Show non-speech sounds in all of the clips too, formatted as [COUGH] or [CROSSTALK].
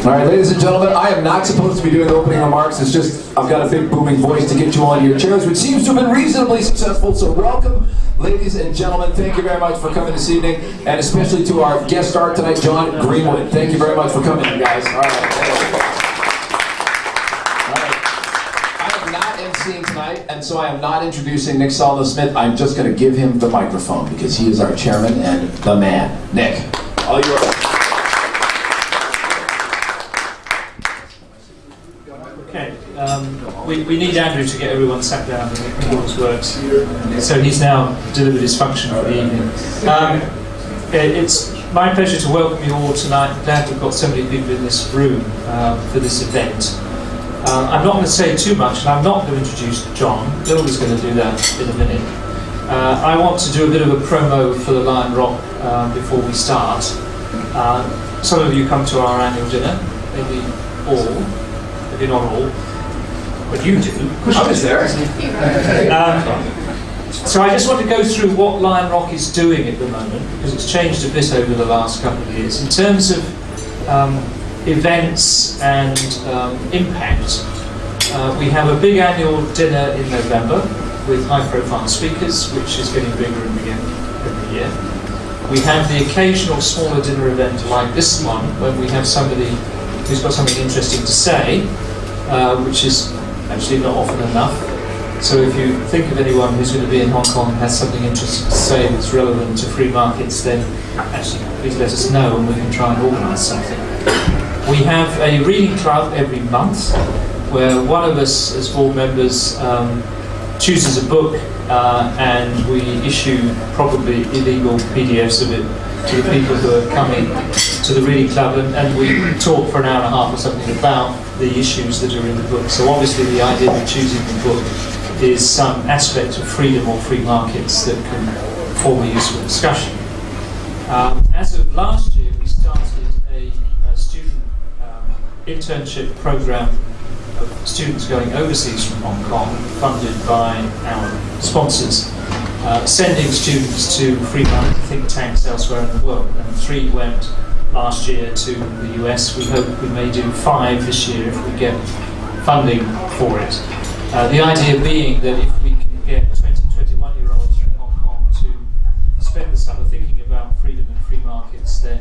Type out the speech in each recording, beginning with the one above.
All right, ladies and gentlemen, I am not supposed to be doing opening remarks. It's just I've got a big booming voice to get you onto your chairs, which seems to have been reasonably successful. So welcome, ladies and gentlemen. Thank you very much for coming this evening, and especially to our guest star tonight, John Greenwood. Thank you very much for coming, you guys. All right. I am not emceeing tonight, and so I am not introducing Nick Sallnow-Smith. I'm just going to give him the microphone because he is our chairman and the man. Nick, all yours. Okay, um, we, we need Andrew to get everyone sat down and make his works. So he's now delivered his function for the evening. Um, it- it's my pleasure to welcome you all tonight. I'm glad we've got so many people in this room um, for this event. Um, I'm not going to say too much, and I'm not going to introduce John. Gilda's going to do that in a minute. Uh, I want to do a bit of a promo for the Lion Rock um, before we start. Uh, some of you come to our annual dinner, maybe all, maybe not all, but you do. I was there. Um, so I just want to go through what Lion Rock is doing at the moment, because it's changed a bit over the last couple of years. In terms of um, events and um, impact, uh, we have a big annual dinner in November with high-profile speakers, which is getting bigger and bigger every year. We have the occasional smaller dinner event like this one, when we have somebody who's got something interesting to say, uh, which is actually not often enough. So if you think of anyone who's going to be in Hong Kong and has something interesting to say that's relevant to free markets, then actually please let us know and we can try and organise something. We have a reading club every month where one of us as board members um, chooses a book uh, and we issue probably illegal PDFs of it to the people who are coming to the reading club and, and we talk for an hour and a half or something about the issues that are in the book. So obviously the idea of choosing the book is some aspect of freedom or free markets that can form a useful discussion. Um, as of last year, we started a, a student um, internship program of students going overseas from Hong Kong, funded by our sponsors, uh, sending students to free market think tanks elsewhere in the world. And three went last year to the US. We hope we may do five this year if we get funding for it. Uh, the idea being that if we can get 20, 21 year olds from Hong Kong to spend the summer thinking about freedom and free markets, then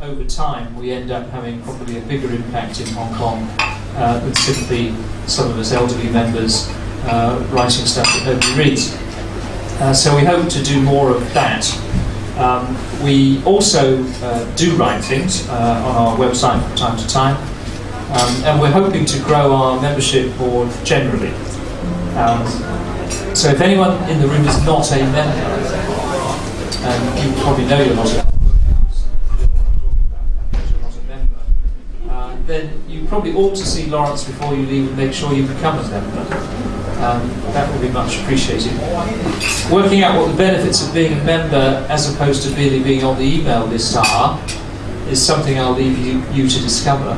over time we end up having probably a bigger impact in Hong Kong uh, than simply some of us elderly members uh, writing stuff that nobody reads. Uh, so we hope to do more of that. Um, we also uh, do write things uh, on our website from time to time, um, and we're hoping to grow our membership board generally. Um, so if anyone in the room is not a member, and you probably know you're not a member, uh, then you probably ought to see Lawrence before you leave and make sure you become a member. Um, that would be much appreciated. Working out what the benefits of being a member as opposed to merely being on the email list are is something I'll leave you, you to discover.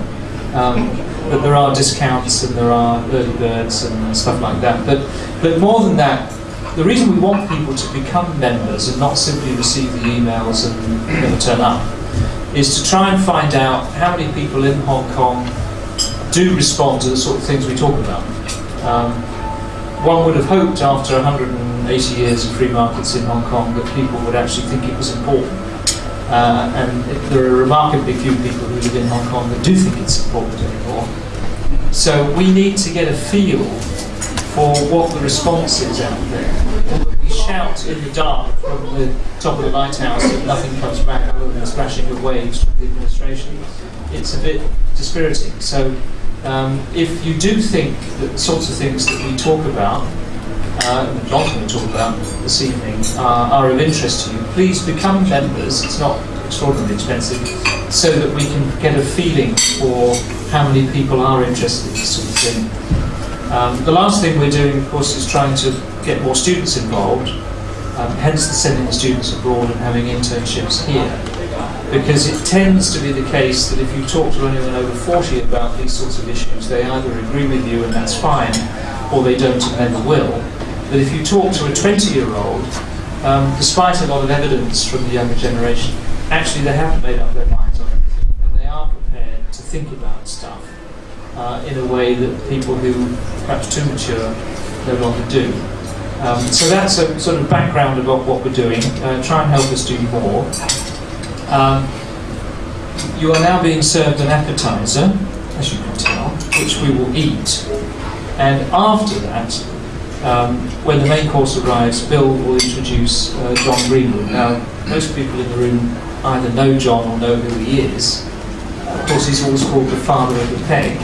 Um, but there are discounts and there are early birds and stuff like that. But, but more than that, the reason we want people to become members and not simply receive the emails and never turn up is to try and find out how many people in Hong Kong do respond to the sort of things we talk about. Um, one would have hoped after 180 years of free markets in Hong Kong that people would actually think it was important. Uh, and there are remarkably few people who live in Hong Kong that do think it's important anymore. So we need to get a feel for what the response is out there. We shout in the dark from the top of the lighthouse that nothing comes back other than the splashing of waves from the administration. It's a bit dispiriting. So um, if you do think that the sorts of things that we talk about, uh, John's going to talk about this evening, uh, are of interest to you, please become members. It's not extraordinarily expensive, so that we can get a feeling for how many people are interested in this sort of thing. Um, the last thing we're doing, of course, is trying to get more students involved, um, hence the sending the students abroad and having internships here. Because it tends to be the case that if you talk to anyone over 40 about these sorts of issues, they either agree with you and that's fine, or they don't and never will. But if you talk to a 20 year old, um, despite a lot of evidence from the younger generation, actually they haven't made up their minds on everything, and they are prepared prepared to think about stuff uh, in a way that people who perhaps too mature no longer do. Um, so that's a sort of background about what we're doing. Uh, try and help us do more. Um, you are now being served an appetizer, as you can tell, which we will eat. And after that, um, when the main course arrives, Bill will introduce uh, John Greenwood. Now, most people in the room either know John or know who he is. Of course, he's always called the father of the peg.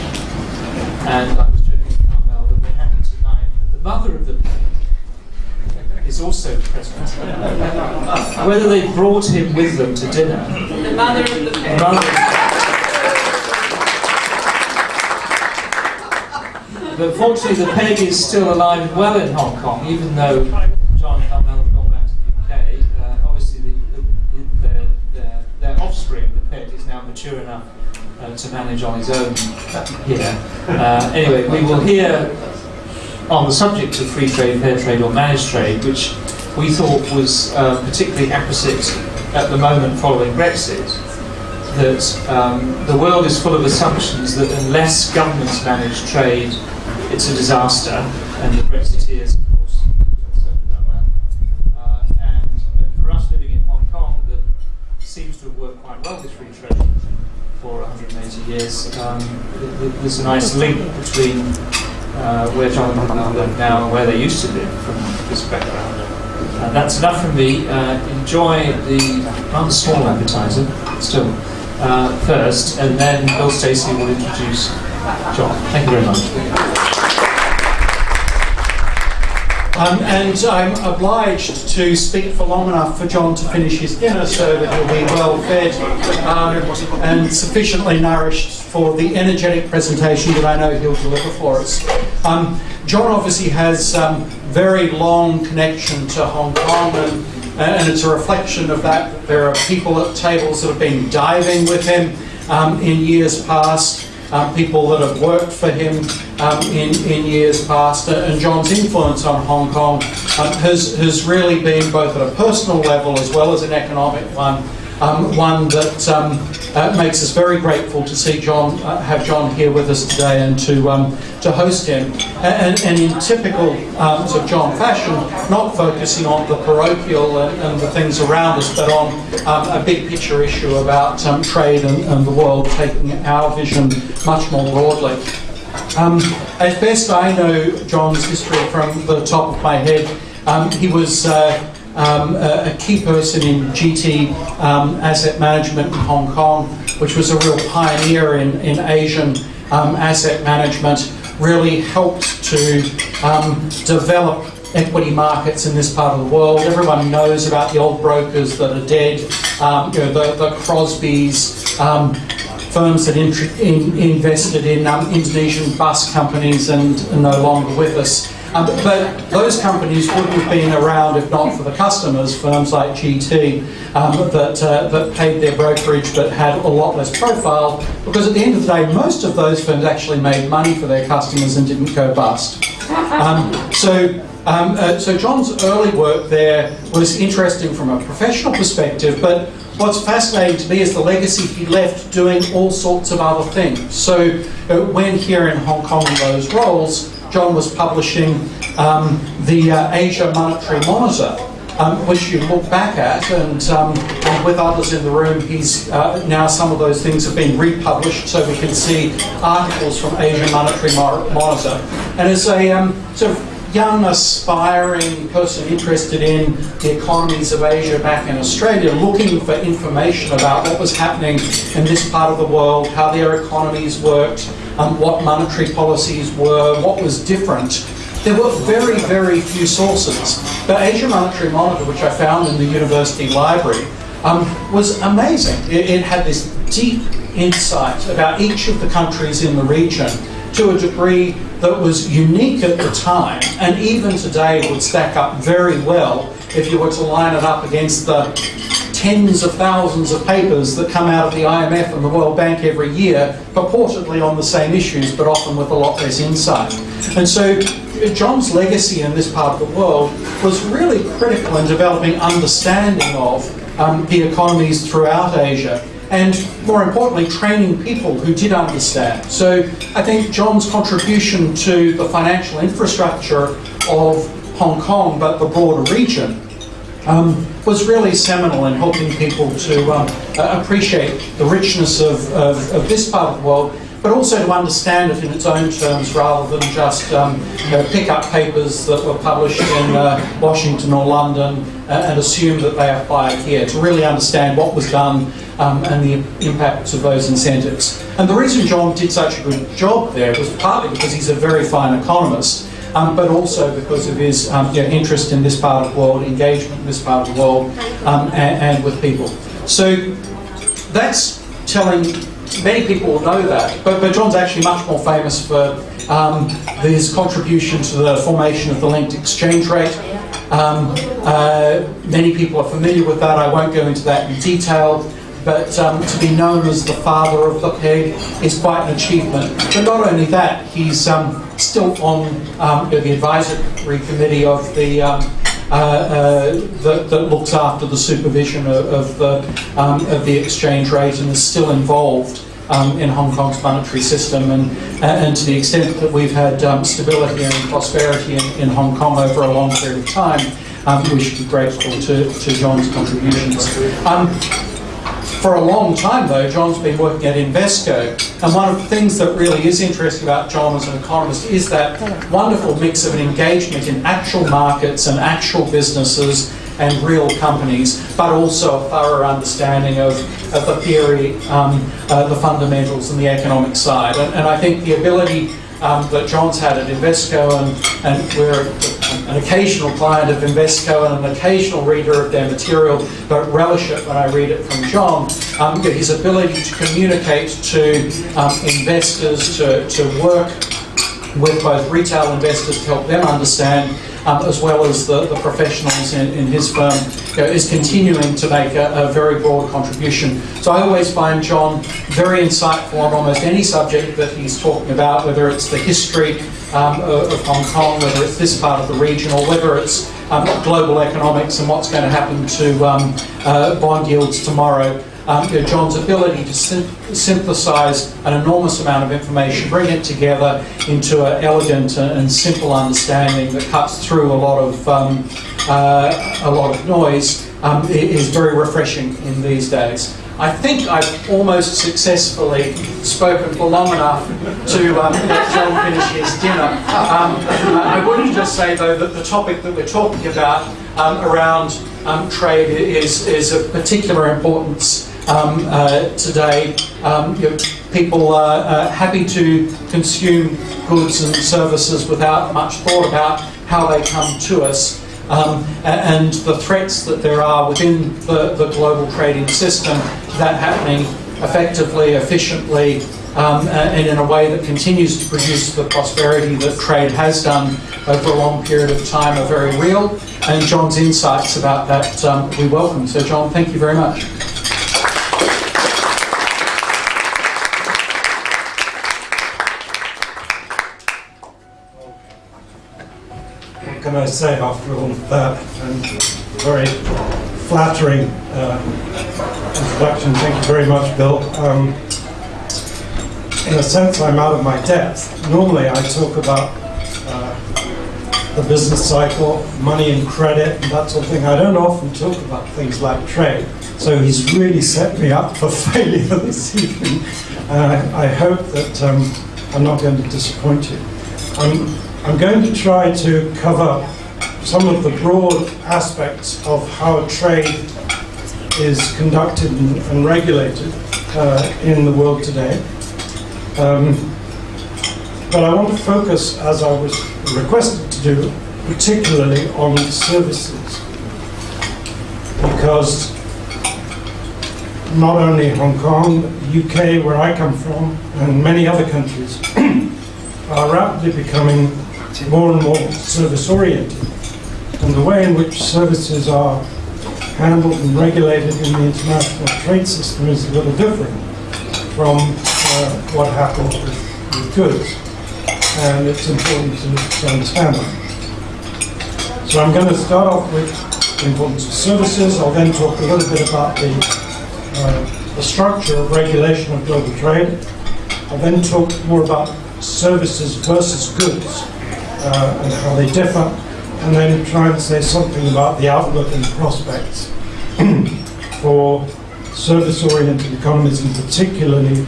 And I was joking with that we're happy tonight that the mother of the peg is also present. Whether they brought him with them to dinner. The mother of the peg. Mother- But fortunately, the peg is still alive and well in Hong Kong, even though John and Carmel have gone back to the UK. Uh, obviously, the, the, their, their, their offspring, the peg, is now mature enough uh, to manage on his own here. Uh, anyway, we will hear on the subject of free trade, fair trade, or managed trade, which we thought was uh, particularly apposite at the moment following Brexit that um, the world is full of assumptions that unless governments manage trade, it's a disaster, and the Brexiteers, of course, that. Uh, and, for us living in Hong Kong, that seems to have worked quite well with free trade for 180 years, um, th- th- there's a nice link between uh, where John and live now and where they used to live from this background. And that's enough from me. Uh, enjoy the rather small appetizer, still, uh, first, and then Bill Stacey will introduce John. Thank you very much. Um, and I'm obliged to speak for long enough for John to finish his dinner so that he'll be well fed um, and sufficiently nourished for the energetic presentation that I know he'll deliver for us. Um, John obviously has um, very long connection to Hong Kong and, and it's a reflection of that. There are people at tables that have been diving with him um, in years past um, people that have worked for him um, in, in years past. And John's influence on Hong Kong um, has, has really been both at a personal level as well as an economic one. Um, one that um, uh, makes us very grateful to see John, uh, have John here with us today and to, um, to host him. And, and in typical um, sort of John fashion, not focusing on the parochial and, and the things around us, but on um, a big picture issue about um, trade and, and the world, taking our vision much more broadly. Um, as best I know John's history from the top of my head, um, he was uh, um, a, a key person in GT um, asset management in Hong Kong, which was a real pioneer in, in Asian um, asset management, really helped to um, develop equity markets in this part of the world. Everyone knows about the old brokers that are dead, um, you know, the, the Crosbys, um, firms that intr- in, invested in um, Indonesian bus companies and are no longer with us. Um, but those companies wouldn't have been around if not for the customers, firms like GT, um, that, uh, that paid their brokerage but had a lot less profile, because at the end of the day, most of those firms actually made money for their customers and didn't go bust. Um, so um, uh, so John's early work there was interesting from a professional perspective, but what's fascinating to me is the legacy he left doing all sorts of other things. So uh, when here in Hong Kong in those roles, John was publishing um, the uh, Asia Monetary Monitor, um, which you look back at, and, um, and with others in the room, he's uh, now some of those things have been republished, so we can see articles from Asia Monetary Mo- Monitor. And as a um, sort of young, aspiring person interested in the economies of Asia back in Australia, looking for information about what was happening in this part of the world, how their economies worked, um, what monetary policies were, what was different. There were very, very few sources. The Asia Monetary Monitor, which I found in the university library, um, was amazing. It, it had this deep insight about each of the countries in the region to a degree that was unique at the time and even today would stack up very well if you were to line it up against the tens of thousands of papers that come out of the IMF and the World Bank every year, purportedly on the same issues, but often with a lot less insight. And so John's legacy in this part of the world was really critical in developing understanding of um, the economies throughout Asia. and more importantly, training people who did understand. So I think John's contribution to the financial infrastructure of Hong Kong, but the broader region, um, was really seminal in helping people to um, appreciate the richness of, of, of, this part of the world, but also to understand it in its own terms rather than just um, you know, pick up papers that were published in uh, Washington or London uh, and assume that they apply here, to really understand what was done um, and the impacts of those incentives. And the reason John did such a good job there was partly because he's a very fine economist, um, but also because of his um, you know, interest in this part of the world, engagement in this part of the world, um, and, and, with people. So that's telling, many people know that, but, but John's actually much more famous for um, his contribution to the formation of the linked exchange rate. Um, uh, many people are familiar with that, I won't go into that in detail but um, to be known as the father of the peg is quite an achievement. But not only that, he's um, still on um, the advisory committee of the um, uh, uh, that, that, looks after the supervision of, of the um, of the exchange rate and is still involved um, in Hong Kong's monetary system and and to the extent that we've had stability and prosperity in, in, Hong Kong over a long period of time, we should be grateful to, to John's contributions. For a long time, though, John's been working at Invesco, and one of the things that really is interesting about John as an economist is that wonderful mix of an engagement in actual markets and actual businesses and real companies, but also a thorough understanding of, of the theory, um, uh, the fundamentals, and the economic side. And, and I think the ability um, that John's had at Invesco, and, and we're an occasional client of Invesco and an occasional reader of their material, but relish it when I read it from John. Um, his ability to communicate to um, investors, to, to work with both retail investors to help them understand um, as well as the, the professionals in, in his firm, you know, is continuing to make a, a, very broad contribution. So I always find John very insightful on almost any subject that he's talking about, whether it's the history um, of, of, Hong Kong, whether it's this part of the region, or whether it's um, global economics and what's going to happen to um, uh, bond yields tomorrow um, you know, John's ability to synthesize an enormous amount of information, bring it together into an elegant and simple understanding that cuts through a lot of um, uh, a lot of noise um, is very refreshing in these days. I think I've almost successfully spoken for long enough to um, let John finish his dinner. Um, I wouldn't just say, though, that the topic that we're talking about um, around um, trade is, is of particular importance um, uh, today. Um, you know, people are uh, happy to consume goods and services without much thought about how they come to us. Um, and the threats that there are within the, the global trading system that happening effectively, efficiently, um, and in a way that continues to produce the prosperity that trade has done over a long period of time are very real. And John's insights about that um, we welcome. So John, thank you very much. I say after all that? And very flattering uh, introduction. Thank you very much, Bill. Um, in a sense, I'm out of my depth. Normally, I talk about uh, the business cycle, money and credit, and that sort of thing. I don't often talk about things like trade. So he's really set me up for [LAUGHS] failure this evening. Uh, I hope that um, I'm not going to disappoint you. I'm I'm going to try to cover some of the broad aspects of how trade is conducted and, regulated uh, in the world today. Um, but I want to focus, as I was requested to do, particularly on services. Because not only Hong Kong, the UK, where I come from, and many other countries [CLEARS THROAT] are rapidly becoming more and more service-oriented. And the way in which services are handled and regulated in the international trade system is a little different from uh, what happens with, with, goods. And it's important to, to understand that. So I'm going to start off with the importance of services. I'll then talk a little bit about the uh, the structure of regulation of global trade. I'll then talk more about services versus goods uh, and how they differ, and then try and say something about the outlook and prospects [CLEARS THROAT] for service-oriented economies, and particularly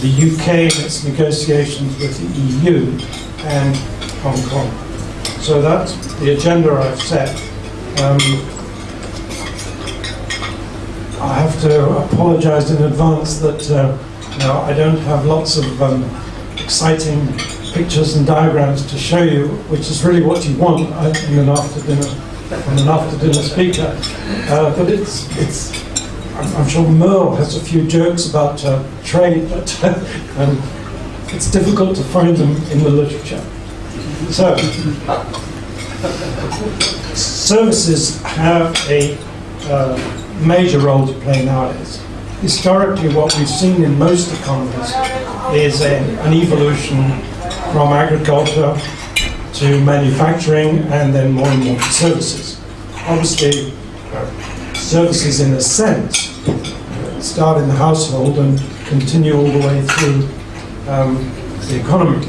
the UK and its negotiations with the EU and Hong Kong. So that's the agenda I've set. Um, I have to apologise in advance that uh, I don't have lots of um, exciting pictures and diagrams to show you, which is really what you want uh, in an after dinner from an after dinner speaker. Uh, but it's it's I'm, sure Merle has a few jokes about uh, trade, but [LAUGHS] um, it's difficult to find them in the literature. So, services have a uh, major role to play nowadays. Historically, what we've seen in most economies is a, an evolution from agriculture to manufacturing and then more and more to services. Obviously, uh, services in a sense start in the household and continue all the way through um, the economy.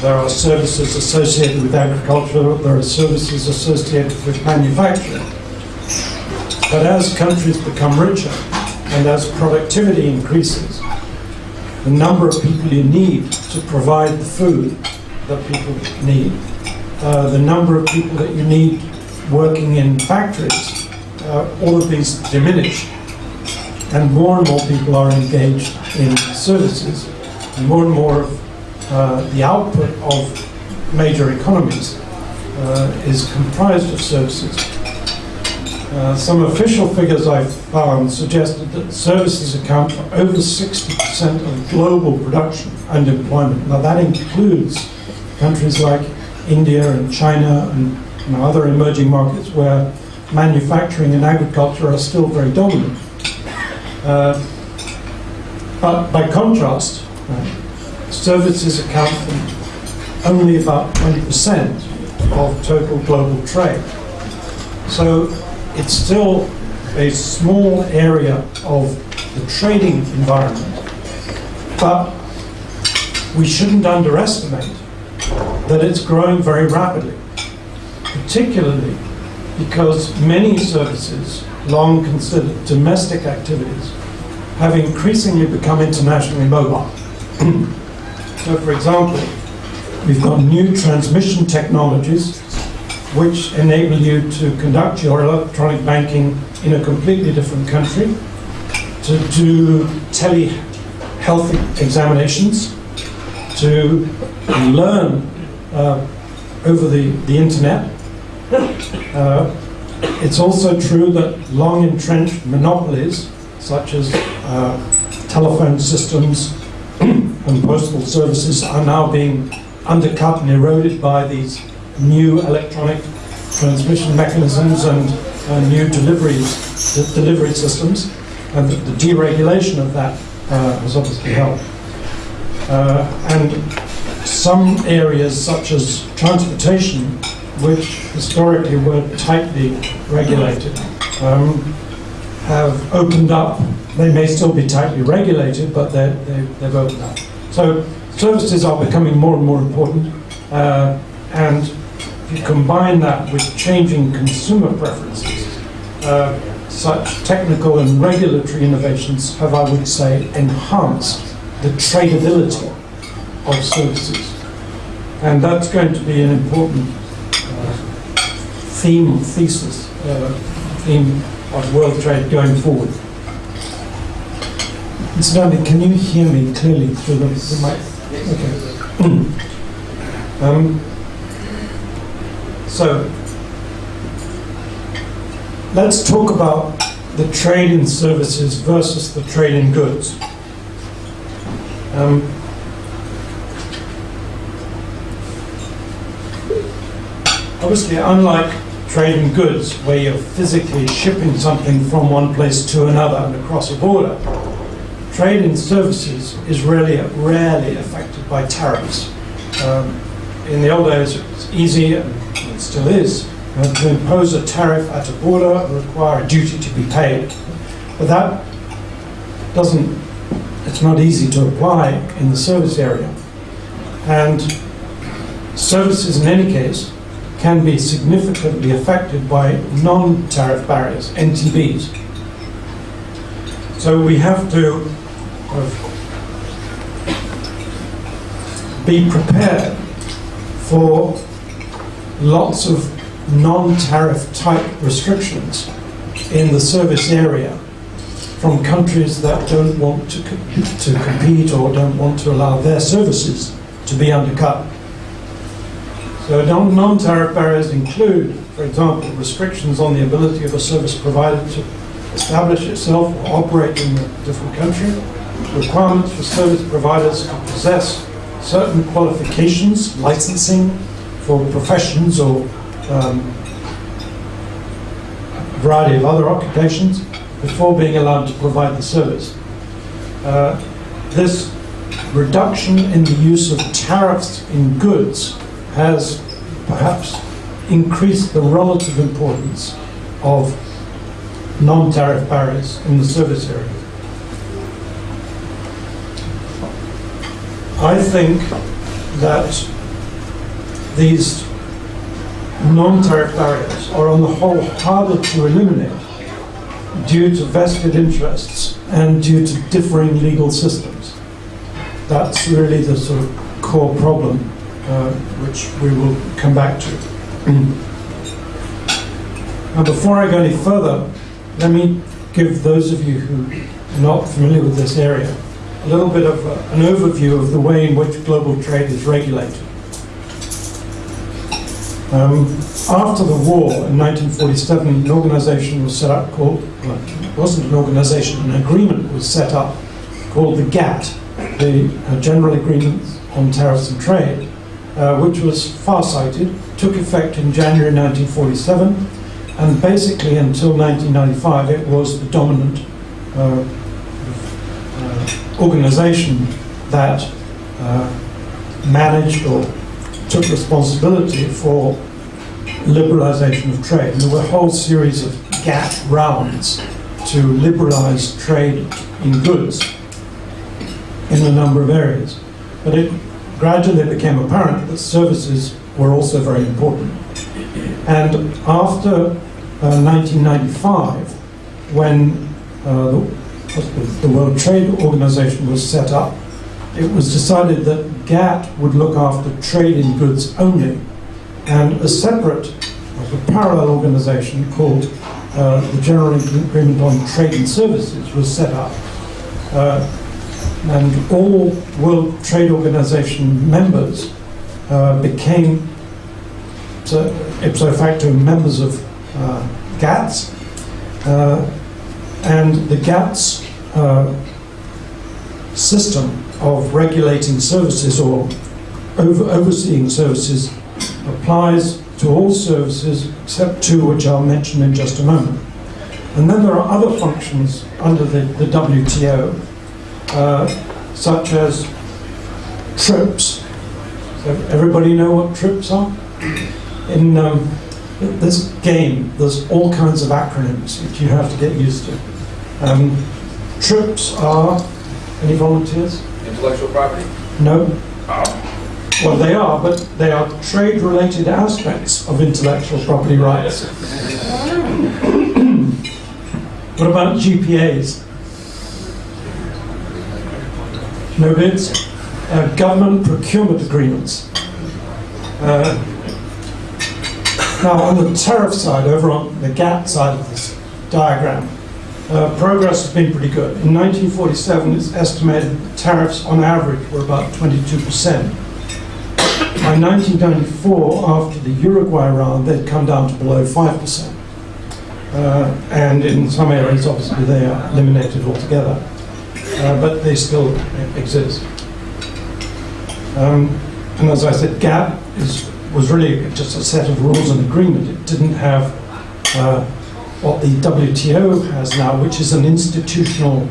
There are services associated with agriculture, there are services associated with manufacturing. But as countries become richer and as productivity increases, the number of people you need to provide the food that people need, uh, the number of people that you need working in factories, uh, all of these diminish. And more and more people are engaged in services, and more and more of uh, the output of major economies uh, is comprised of services. Uh, some official figures I've found suggested that services account for over 60% of global production and employment. Now that includes countries like India and China and you know, other emerging markets where manufacturing and agriculture are still very dominant. Uh, but by contrast, uh, services account for only about 20% of total global trade. So it's still a small area of the trading environment, but we shouldn't underestimate that it's growing very rapidly, particularly because many services, long considered domestic activities, have increasingly become internationally mobile. [CLEARS THROAT] so, for example, we've got new transmission technologies which enable you to conduct your electronic banking in a completely different country, to do telehealth examinations, to learn uh, over the, the internet. Uh, it's also true that long entrenched monopolies, such as uh, telephone systems [CLEARS THROAT] and postal services, are now being undercut and eroded by these new electronic transmission mechanisms and uh, new deliveries, delivery systems, and the, deregulation of that uh, has obviously helped. Uh, and some areas, such as transportation, which historically were tightly regulated, um, have opened up. They may still be tightly regulated, but they, they've opened up. So services are becoming more and more important, uh, and if you combine that with changing consumer preferences, uh, such technical and regulatory innovations have, I would say, enhanced the tradability of services. And that's going to be an important uh, theme, thesis, uh, theme of world trade going forward. Incidentally, can you hear me clearly through the, the mic? Okay. [CLEARS THROAT] um, so, let's talk about the trade in services versus the trade in goods. Um, obviously, unlike trade in goods, where you're physically shipping something from one place to another and across a border, trade in services is really rarely affected by tariffs. Um, in the old days, it was easy, and it still is, uh, to impose a tariff at a border, and require a duty to be paid. But that doesn't, it's not easy to apply in the service area. And services in any case can be significantly affected by non-tariff barriers, NTBs. So we have to of be prepared for lots of non-tariff type restrictions in the service area from countries that don't want to, co- to compete or don't want to allow their services to be undercut. So non- non-tariff barriers include, for example, restrictions on the ability of a service provider to establish itself or operate in a different country, requirements for service providers to possess certain qualifications, licensing for professions or um, variety of other occupations before being allowed to provide the service. Uh, this reduction in the use of tariffs in goods has perhaps increased the relative importance of non-tariff barriers in the service area. I think that these non-tariff barriers are on the whole harder to eliminate due to vested interests and due to differing legal systems. That's really the sort of core problem uh, which we will come back to. Now, before I go any further, let me give those of you who are not familiar with this area a little bit of uh, an overview of the way in which global trade is regulated. Um, after the war in 1947, an organization was set up called, well, it wasn't an organization, an agreement was set up called the GATT, the uh, General Agreement on Tariffs and Trade, uh, which was far-sighted, took effect in January 1947, and basically until 1995 it was the dominant uh, uh, organization that uh, managed or took responsibility for liberalization of trade. And there were a whole series of GATT rounds to liberalize trade in goods in a number of areas. But it gradually became apparent that services were also very important. And after uh, 1995, when uh, the, the World Trade Organization was set up, it was decided that GATT would look after trade in goods only, and a separate, a parallel organization called uh, the General Agreement on Trade and Services was set up. Uh, and all World Trade Organization members uh, became so, ipso facto members of uh, GATS, uh, and the GATS uh, system of regulating services or over, overseeing services applies to all services except two, which I'll mention in just a moment. And then there are other functions under the, the WTO, uh, such as TRIPS. So everybody know what TRIPS are? In um, this game, there's all kinds of acronyms that you have to get used to. Um, TRIPS are, any volunteers? Intellectual property? No. Well, they are, but they are trade-related aspects of intellectual property rights. [CLEARS THROAT] what about GPAs? No bids? Uh, government procurement agreements. Uh, now, on the tariff side, over on the GATT side of this diagram, uh, progress has been pretty good. In 1947, it's estimated tariffs on average were about 22%. By 1994, after the Uruguay round, they'd come down to below 5%. Uh, and in some areas, obviously, they are eliminated altogether. Uh, but they still exist. Um, and as I said, GATT is, was really just a set of rules and agreement. It didn't have uh, what the WTO has now, which is an institutional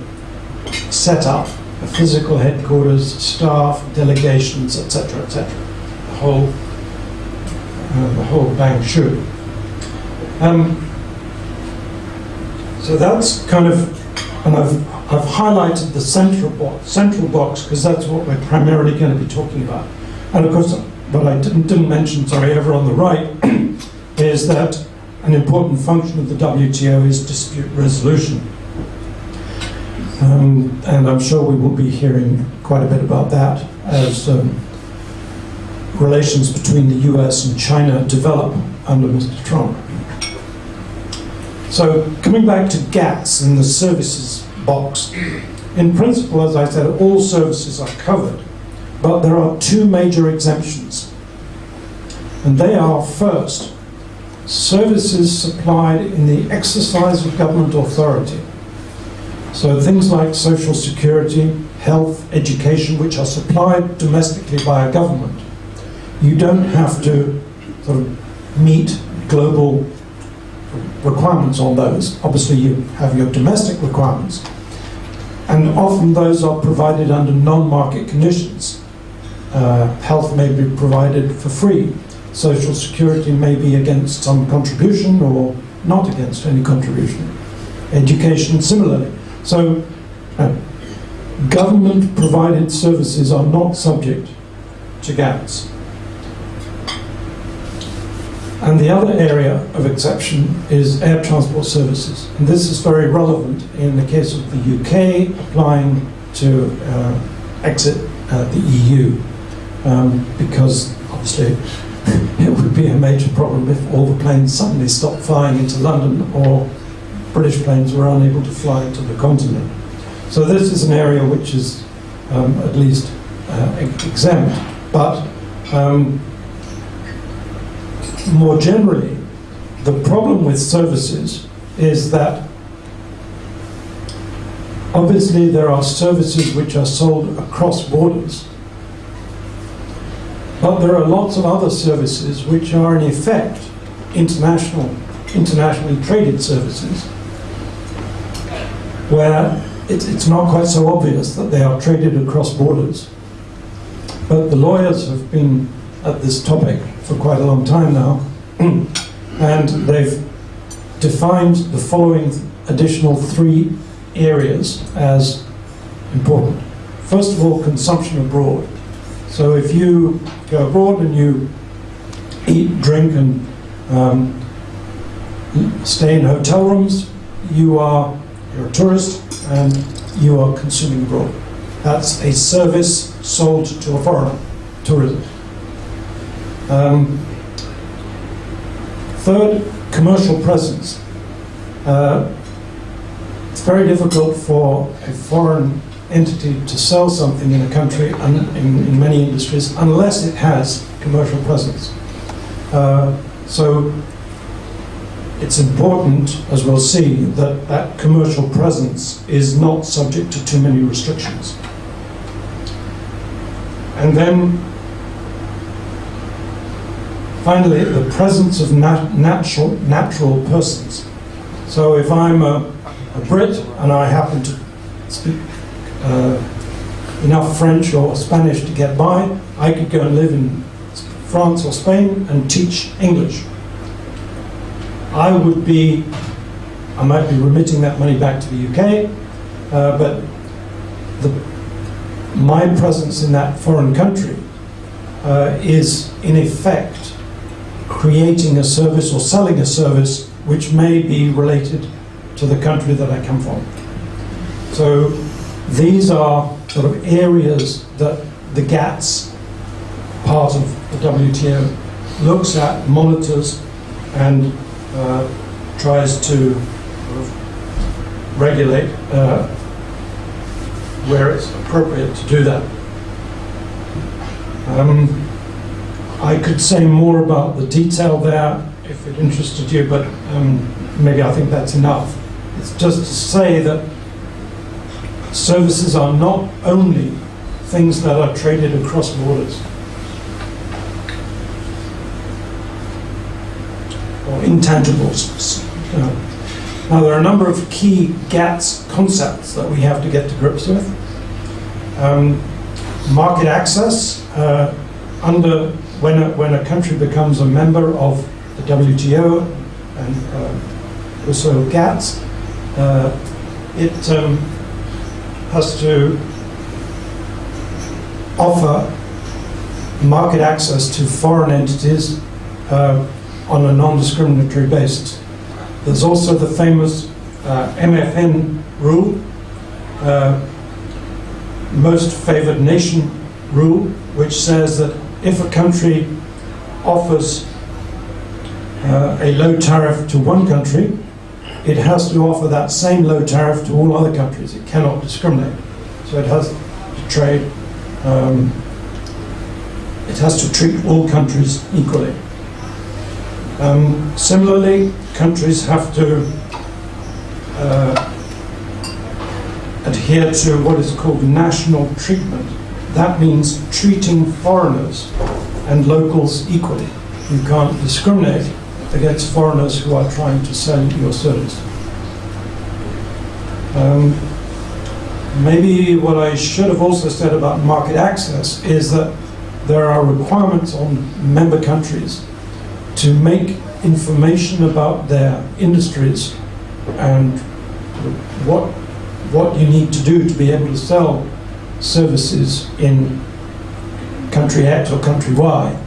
setup, a physical headquarters, staff, delegations, etc., etc. Whole, uh, the whole bang shoot. Um, so that's kind of And I've, I've highlighted the central box, central box because that's what we're primarily going to be talking about. And of course, what I didn't, didn't mention, sorry, over on the right, [CLEARS THROAT] is that an important function of the WTO is dispute resolution. Um, and I'm sure we will be hearing quite a bit about that as um, relations between the US and China develop under Mr. Trump. So, coming back to GATS and the services box, in principle, as I said, all services are covered, but there are two major exemptions. And they are first, services supplied in the exercise of government authority. So things like social security, health, education, which are supplied domestically by a government, you don't have to sort of meet global requirements on those. Obviously, you have your domestic requirements. And often those are provided under non-market conditions. Uh, health may be provided for free. Social security may be against some contribution or not against any contribution. Education similarly. So uh, government provided services are not subject to GATS. And the other area of exception is air transport services. And this is very relevant in the case of the UK applying to uh, exit uh, the EU, um, because obviously [LAUGHS] it would be a major problem if all the planes suddenly stopped flying into London or British planes were unable to fly to the continent. So this is an area which is um, at least uh, exempt, but um, more generally, the problem with services is that obviously there are services which are sold across borders, but there are lots of other services which are in effect international, internationally traded services, where it, it's not quite so obvious that they are traded across borders. But the lawyers have been at this topic for quite a long time now, [CLEARS THROAT] and they've defined the following additional three areas as important. First of all, consumption abroad. So if you go abroad and you eat, drink, and um, stay in hotel rooms, you are you're a tourist and you are consuming abroad. That's a service sold to a foreigner, tourism. Um, third, commercial presence. Uh, it's very difficult for a foreign entity to sell something in a country in, in many industries unless it has commercial presence. Uh, so it's important, as we'll see, that that commercial presence is not subject to too many restrictions. And then Finally, the presence of nat natural, natural persons. So if I'm a, a, Brit and I happen to speak uh, enough French or Spanish to get by, I could go and live in France or Spain and teach English. I would be, I might be remitting that money back to the UK, uh, but the, my presence in that foreign country uh, is in effect creating a service or selling a service which may be related to the country that I come from. So these are sort of areas that the GATS part of the WTO looks at, monitors, and uh, tries to sort of regulate uh, where it's appropriate to do that. Um, I could say more about the detail there if it interested you, but um, maybe I think that's enough. It's just to say that services are not only things that are traded across borders or intangibles. Know. Now, there are a number of key GATS concepts that we have to get to grips with. Um, market access, uh, under when a, when a country becomes a member of the WTO and uh, also GATS, uh, it um, has to offer market access to foreign entities uh, on a non-discriminatory basis. There's also the famous uh, MFN rule, uh, most favored nation rule, which says that if a country offers uh, a low tariff to one country, it has to offer that same low tariff to all other countries. It cannot discriminate. So it has to trade, um, it has to treat all countries equally. Um, similarly, countries have to uh, adhere to what is called national treatment. That means treating foreigners and locals equally. You can't discriminate against foreigners who are trying to sell your service. Um, maybe what I should have also said about market access is that there are requirements on member countries to make information about their industries and what what you need to do to be able to sell services in country X or country Y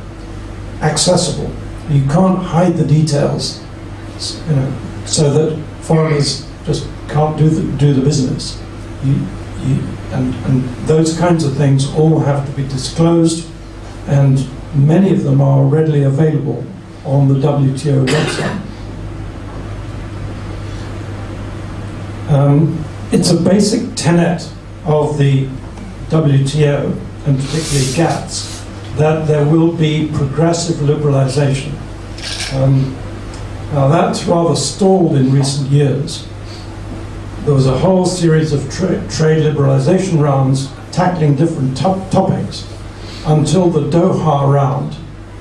accessible. You can't hide the details, you know, so that foreigners just can't do the, do the business. You, you, and, and those kinds of things all have to be disclosed, and many of them are readily available on the WTO website. Um, it's a basic tenet of the WTO, and particularly GATS, that there will be progressive liberalization. Um, now that's rather stalled in recent years. There was a whole series of tra trade liberalization rounds tackling different top topics until the Doha round,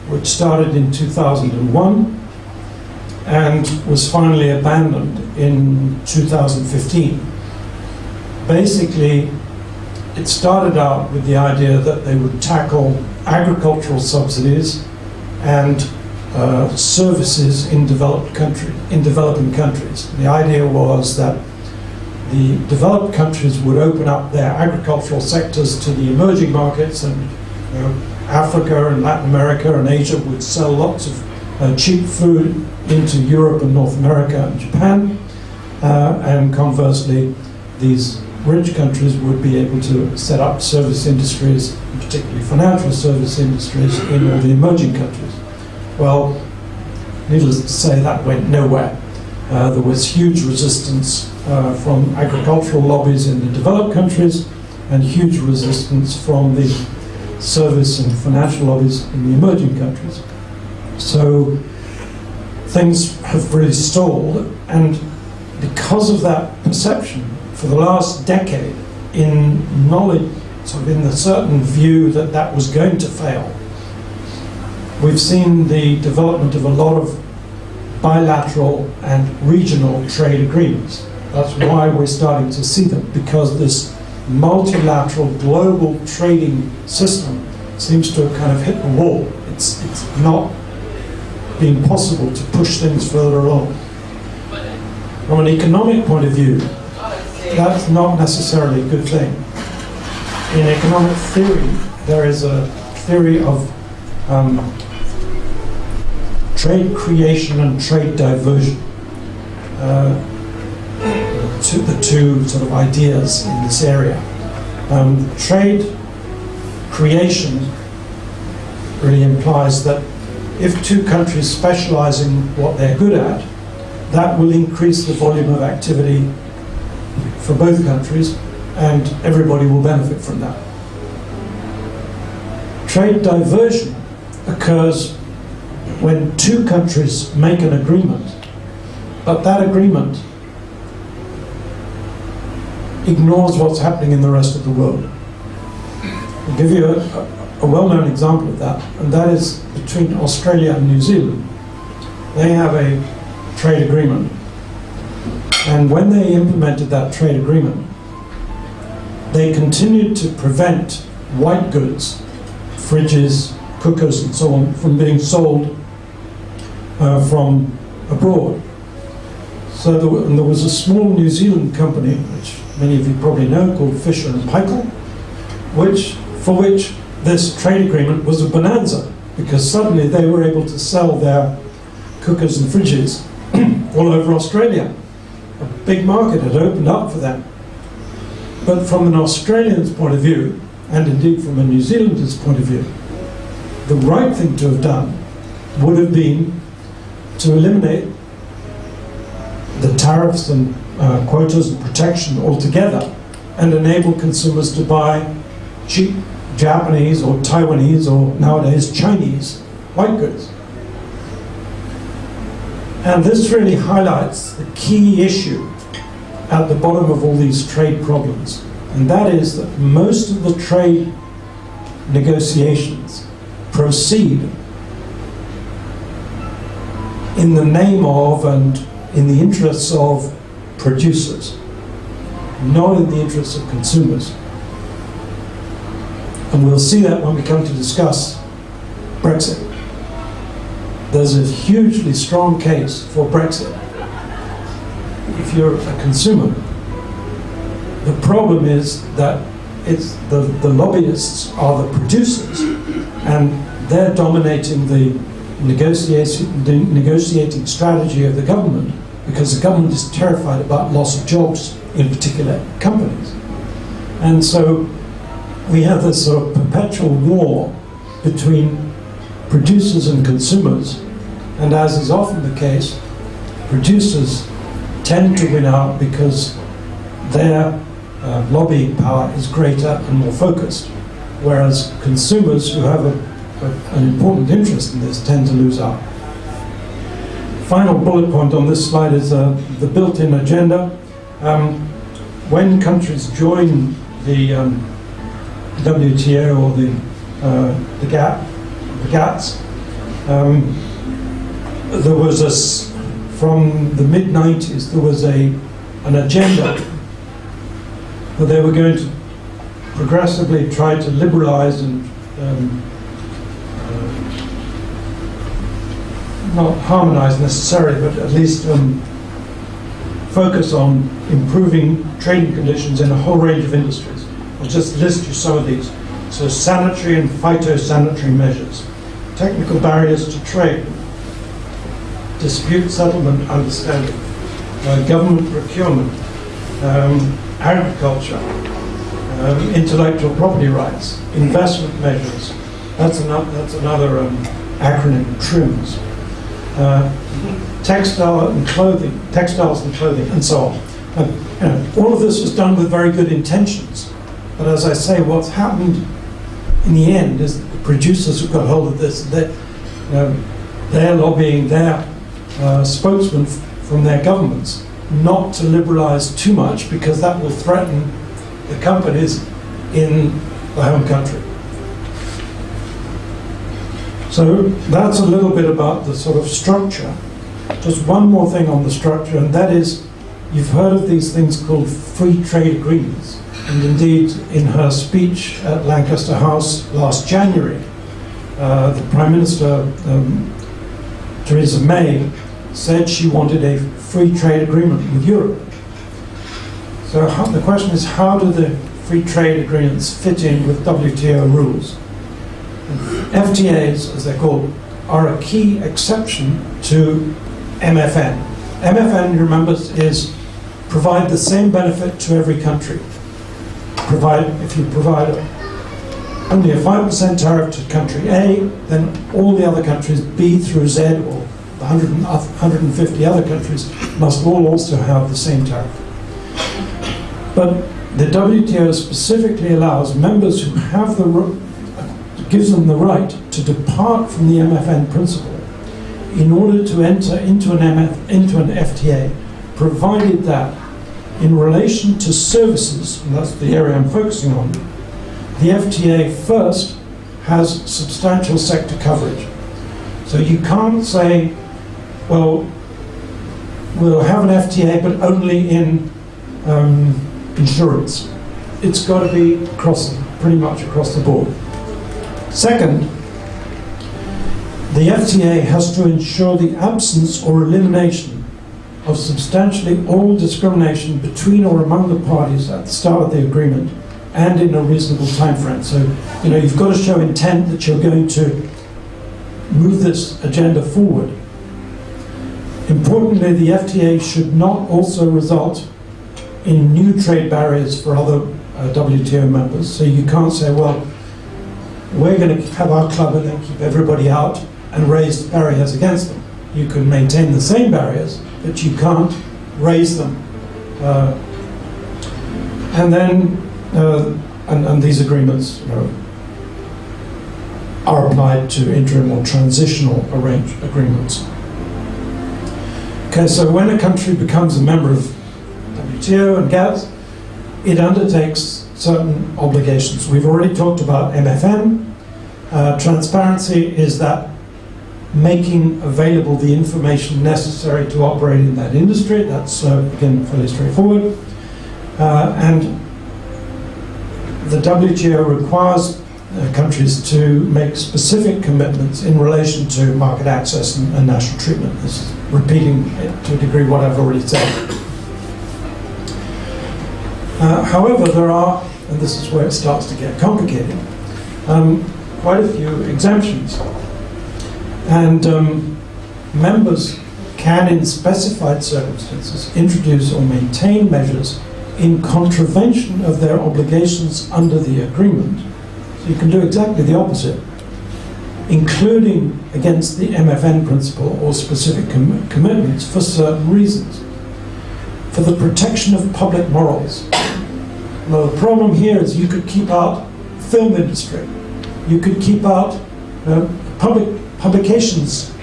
which started in 2001 and was finally abandoned in 2015. Basically, it started out with the idea that they would tackle agricultural subsidies and uh, services in developed country, in developing countries. The idea was that the developed countries would open up their agricultural sectors to the emerging markets and you know, Africa and Latin America and Asia would sell lots of uh, cheap food into Europe and North America and Japan. Uh, and conversely, these rich countries would be able to set up service industries, particularly financial service industries, in all the emerging countries. Well, needless to say, that went nowhere. Uh, there was huge resistance uh, from agricultural lobbies in the developed countries and huge resistance from the service and financial lobbies in the emerging countries. So things have really stalled, and because of that perception, for the last decade, in knowledge, sort of in the certain view that that was going to fail, we've seen the development of a lot of bilateral and regional trade agreements. That's why we're starting to see them, because this multilateral global trading system seems to have kind of hit the wall. It's, it's not being possible to push things further along. From an economic point of view, that's not necessarily a good thing. In economic theory, there is a theory of um, trade creation and trade diversion. Uh, to the two sort of ideas in this area. Um, trade creation really implies that if two countries specialize in what they're good at, that will increase the volume of activity for both countries and everybody will benefit from that. Trade diversion occurs when two countries make an agreement, but that agreement ignores what's happening in the rest of the world. I'll give you a, a, well-known example of that, and that is between Australia and New Zealand. They have a trade agreement, and when they implemented that trade agreement, they continued to prevent white goods, fridges, cookers and so on, from being sold uh, from abroad. So there, and there was a small New Zealand company, which many of you probably know, called Fisher and Paykel, which for which this trade agreement was a bonanza because suddenly they were able to sell their cookers and fridges [CLEARS THROAT] all over Australia. A big market had opened up for them. But from an Australian's point of view, and indeed from a New Zealander's point of view, the right thing to have done would have been to eliminate the tariffs and uh, quotas and protection altogether and enable consumers to buy cheap Japanese or Taiwanese or nowadays Chinese white goods. And this really highlights the key issue at the bottom of all these trade problems. And that is that most of the trade negotiations proceed in the name of and in the interests of producers, not in the interests of consumers. And we'll see that when we come to discuss Brexit. There's a hugely strong case for Brexit if you're a consumer. The problem is that it's the, the lobbyists are the producers and they're dominating the negotiating, the negotiating strategy of the government because the government is terrified about loss of jobs in particular companies. And so we have this sort of perpetual war between producers and consumers, and as is often the case, producers tend to win out because their uh, lobbying power is greater and more focused, whereas consumers who have a, a, an important interest in this tend to lose out. Final bullet point on this slide is uh, the built-in agenda. Um, when countries join the um, WTO or the uh, the GATT, GATS, um, there was from the mid 90s there was a an agenda that they were going to progressively try to liberalize and um, uh, not harmonize necessarily, but at least um, focus on improving trading conditions in a whole range of industries. I'll just list you some of these. So sanitary and phytosanitary measures, technical barriers to trade, dispute settlement understanding, uh, government procurement, um, agriculture, um, intellectual property rights, investment measures. That's another, that's another um, acronym, TRIMS. Uh, textile and clothing, textiles and clothing, and so on. You know, all of this was done with very good intentions. But as I say, what's happened in the end is producers who got hold of this, you know, they're lobbying their uh, spokesmen from their governments not to liberalize too much because that will threaten the companies in the home country. So that's a little bit about the sort of structure. Just one more thing on the structure, and that is you've heard of these things called free trade agreements. And indeed, in her speech at Lancaster House last January, uh, the Prime Minister, um, Theresa May, said she wanted a free trade agreement with Europe. So how, the question is, how do the free trade agreements fit in with WTO rules? FTAs, as they're called, are a key exception to MFN. MFN, you remember, is provide the same benefit to every country. Provide, if you provide only a 5% tariff to country A, then all the other countries, B through Z, or the 100 150 other countries, must all also have the same tariff. But the WTO specifically allows members who have the, gives them the right to depart from the MFN principle in order to enter into an, MF, into an FTA, provided that in relation to services, and that's the area I'm focusing on, the FTA first has substantial sector coverage. So you can't say, well, we'll have an FTA, but only in um, insurance. It's got to be across, pretty much across the board. Second, the FTA has to ensure the absence or elimination of substantially all discrimination between or among the parties at the start of the agreement and in a reasonable time frame. So, you know, you've got to show intent that you're going to move this agenda forward. Importantly, the FTA should not also result in new trade barriers for other uh, WTO members. So you can't say, well, we're going to have our club and then keep everybody out and raise barriers against them. You can maintain the same barriers, but you can't raise them. Uh, and then, uh, and, and these agreements you know, are applied to interim or transitional arrange agreements. Okay, so when a country becomes a member of WTO and GATT, it undertakes certain obligations. We've already talked about MFN. Uh, transparency is that making available the information necessary to operate in that industry. That's, uh, again, fairly straightforward. Uh, and the WTO requires uh, countries to make specific commitments in relation to market access and, and national treatment. This is repeating to a degree what I've already said. Uh, however, there are, and this is where it starts to get complicated, um, quite a few exemptions. And um, members can, in specified circumstances, introduce or maintain measures in contravention of their obligations under the agreement. So you can do exactly the opposite, including against the MFN principle or specific com commitments for certain reasons. For the protection of public morals. Now the problem here is you could keep out film industry, you could keep out uh, public publications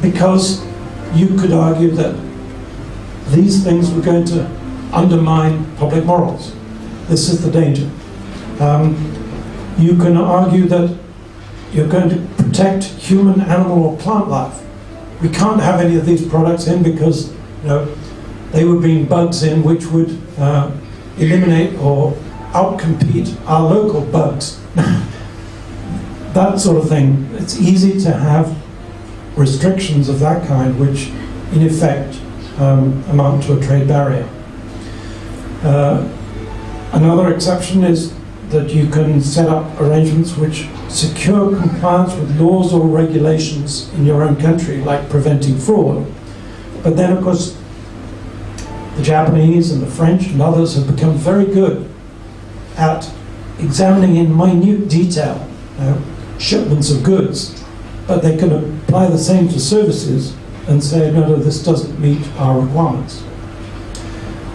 because you could argue that these things were going to undermine public morals. This is the danger. Um, you can argue that you're going to protect human, animal, or plant life. We can't have any of these products in because you know they would bring bugs in which would uh, eliminate or outcompete our local bugs. [LAUGHS] that sort of thing. It's easy to have restrictions of that kind which in effect um, amount to a trade barrier. Uh, another exception is that you can set up arrangements which secure compliance with laws or regulations in your own country, like preventing fraud. But then, of course, the Japanese and the French and others have become very good at examining in minute detail uh, shipments of goods, but they can apply the same to services and say, no, no, this doesn't meet our requirements.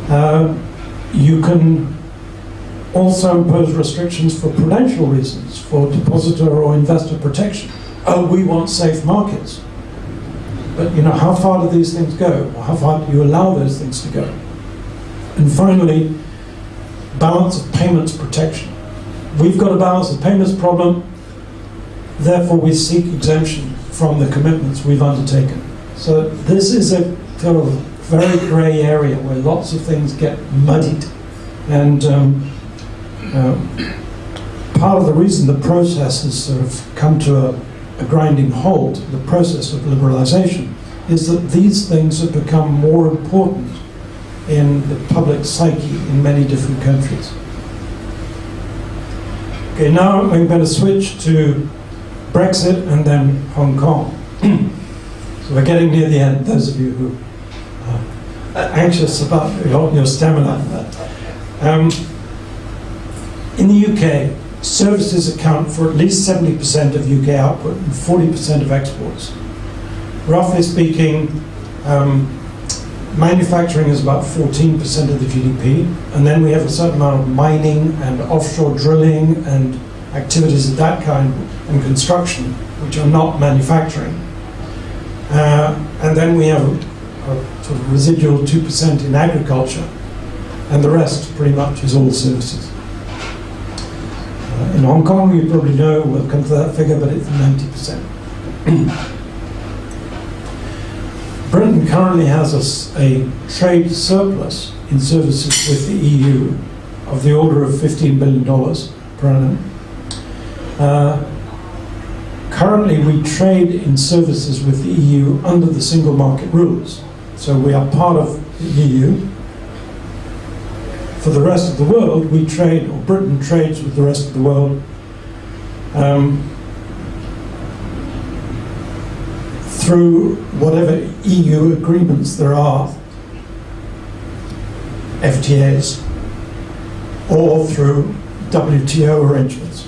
Uh, you can also impose restrictions for prudential reasons, for depositor or investor protection. Oh, we want safe markets. But you know, how far do these things go? How far do you allow those things to go? And finally, balance of payments protection. We've got a balance of payments problem, therefore we seek exemption from the commitments we've undertaken. So this is a sort of very grey area where lots of things get muddied. And um, uh, part of the reason the process has sort of come to a, a grinding halt, the process of liberalisation, is that these things have become more important in the public psyche in many different countries. Okay, now I'm going to switch to Brexit and then Hong Kong. [CLEARS THROAT] so we're getting near the end, those of you who are anxious about your, your stamina. Um, in the UK, services account for at least 70% of UK output and 40% of exports. Roughly speaking, um, manufacturing is about 14% of the GDP, and then we have a certain amount of mining and offshore drilling and activities of that kind, and construction, which are not manufacturing. Uh, and then we have a, a sort of residual 2% in agriculture, and the rest pretty much is all services. Uh, in Hong Kong, you probably know, we'll come to that figure, but it's 90%. [CLEARS THROAT] Britain currently has a, a, trade surplus in services with the EU of the order of $15 billion per annum. Uh, currently, we trade in services with the EU under the single market rules. So we are part of the EU. For the rest of the world, we trade, or Britain trades with the rest of the world um, through whatever EU agreements there are, FTAs, or through WTO arrangements.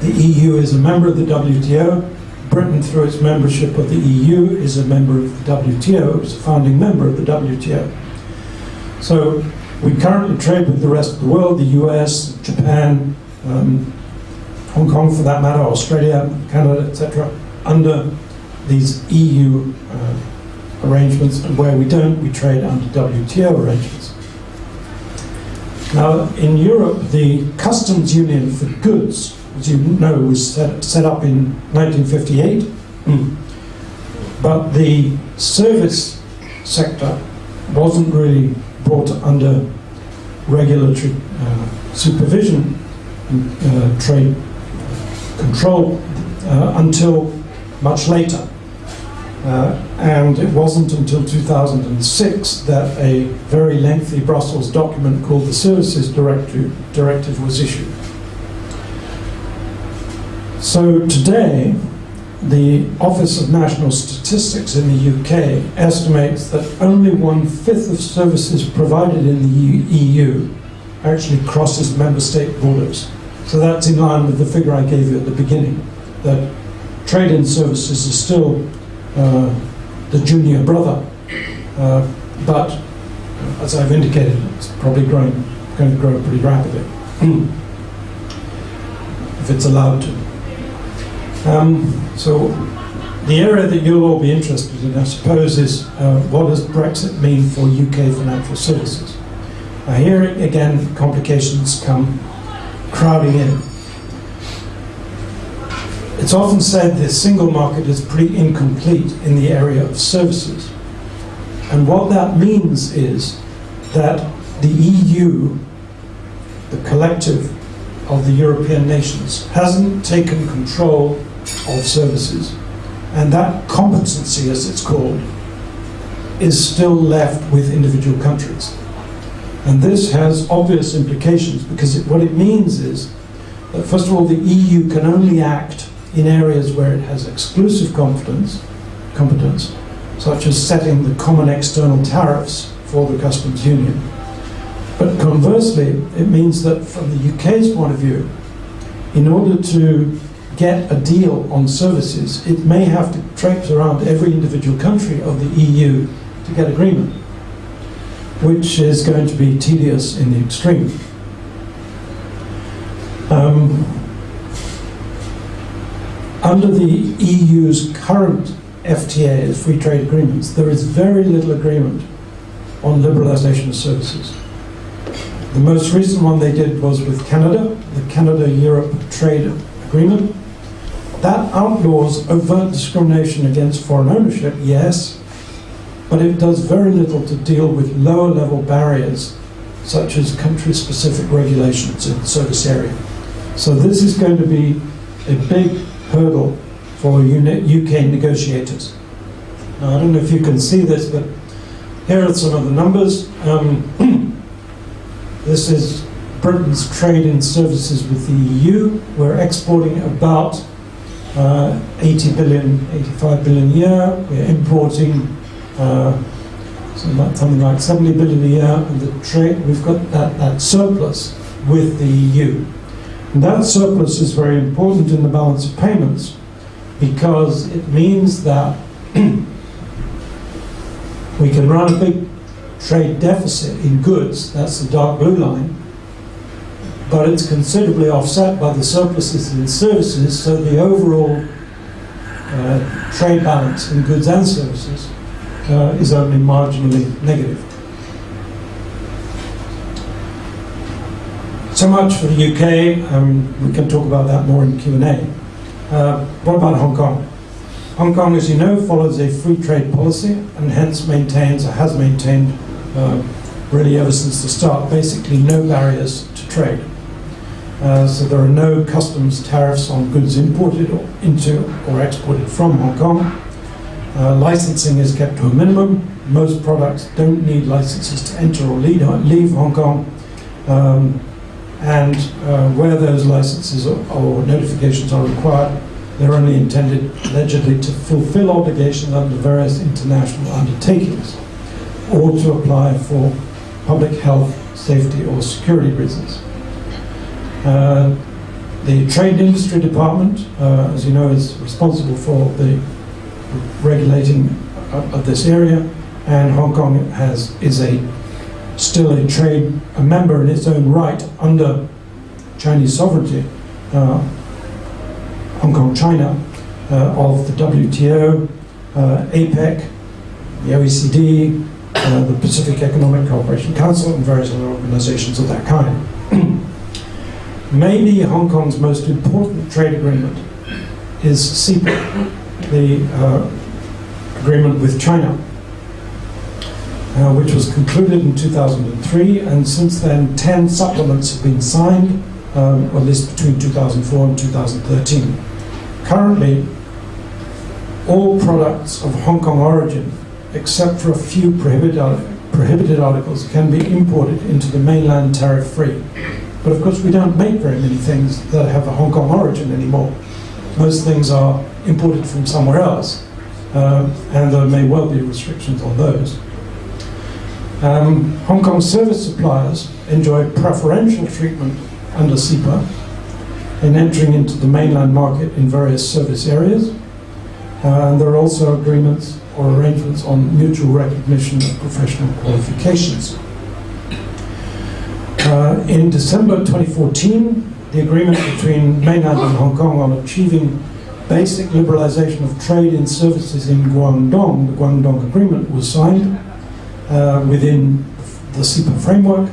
The EU is a member of the WTO. Britain, through its membership of the EU, is a member of the WTO, is a founding member of the WTO. So we currently trade with the rest of the world, the US, Japan, um, Hong Kong for that matter, Australia, Canada, etc., under these EU uh, arrangements, and where we don't, we trade under WTO arrangements. Now, in Europe, the customs union for goods, as you know, was set, set up in 1958, mm. but the service sector wasn't really brought under regulatory uh, supervision and uh, trade control uh, until much later. Uh, and it wasn't until 2006 that a very lengthy Brussels document called the Services Directive, Directive was issued. So today, the Office of National Statistics in the UK estimates that only one fifth of services provided in the EU actually crosses member state borders. So that's in line with the figure I gave you at the beginning, that trade in services is still uh, the junior brother, uh, but as I've indicated, it's probably growing, going to grow pretty rapidly, if it's allowed to. Um, so the area that you'll all be interested in, I suppose, is uh, what does Brexit mean for UK financial services? Now here again, complications come crowding in. It's often said the single market is pretty incomplete in the area of services. And what that means is that the EU, the collective of the European nations, hasn't taken control of services. And that competency, as it's called, is still left with individual countries. And this has obvious implications because it, what it means is that, first of all, the EU can only act in areas where it has exclusive competence, competence, such as setting the common external tariffs for the customs union. But conversely, it means that from the UK's point of view, in order to get a deal on services, it may have to traipse around every individual country of the EU to get agreement, which is going to be tedious in the extreme. Um, under the EU's current FTA, free trade agreements, there is very little agreement on liberalisation of services. The most recent one they did was with Canada, the Canada-Europe Trade Agreement. That outlaws overt discrimination against foreign ownership, yes, but it does very little to deal with lower level barriers such as country-specific regulations in the service area. So this is going to be a big hurdle for UK negotiators. Now, I don't know if you can see this, but here are some of the numbers. Um, [CLEARS THROAT] this is Britain's trade in services with the EU. We're exporting about uh, 80 billion, 85 billion a year. We're importing uh, something like 70 billion a year, and the trade we've got that, that surplus with the EU. And that surplus is very important in the balance of payments because it means that [CLEARS THROAT] we can run a big trade deficit in goods, that's the dark blue line, but it's considerably offset by the surpluses in services, so the overall uh, trade balance in goods and services uh, is only marginally negative. So much for the UK. Um, we can talk about that more in Q&A. Uh, what about Hong Kong? Hong Kong, as you know, follows a free trade policy and hence maintains, or has maintained, uh, really ever since the start, basically no barriers to trade. Uh, so there are no customs tariffs on goods imported or into or exported from Hong Kong. Uh, licensing is kept to a minimum. Most products don't need licenses to enter or leave Hong Kong. Um, and uh, where those licenses or, or notifications are required, they're only intended allegedly to fulfill obligations under various international undertakings or to apply for public health, safety or security reasons. Uh, the Trade Industry Department, uh, as you know, is responsible for the regulating of, this area, and Hong Kong has is a still a trade a member in its own right under Chinese sovereignty. Uh, Hong Kong, China, uh, of the WTO, uh, APEC, the OECD, the Pacific Economic Cooperation Council, and various other organizations of that kind. [CLEARS THROAT] Maybe Hong Kong's most important trade agreement is CEPA, the uh, agreement with China, uh, which was concluded in 2003, and since then 10 supplements have been signed, um, at least between 2004 and 2013. Currently, all products of Hong Kong origin, except for a few prohibited, prohibited articles, can be imported into the mainland tariff-free. But of course, we don't make very many things that have a Hong Kong origin anymore. Most things are imported from somewhere else, uh, and there may well be restrictions on those. Um, Hong Kong service suppliers enjoy preferential treatment under CEPA in entering into the mainland market in various service areas. Uh, and there are also agreements or arrangements on mutual recognition of professional qualifications. Uh, in December 2014, the agreement between mainland and Hong Kong on achieving basic liberalization of trade in services in Guangdong, the Guangdong Agreement, was signed uh, within the CEPA framework.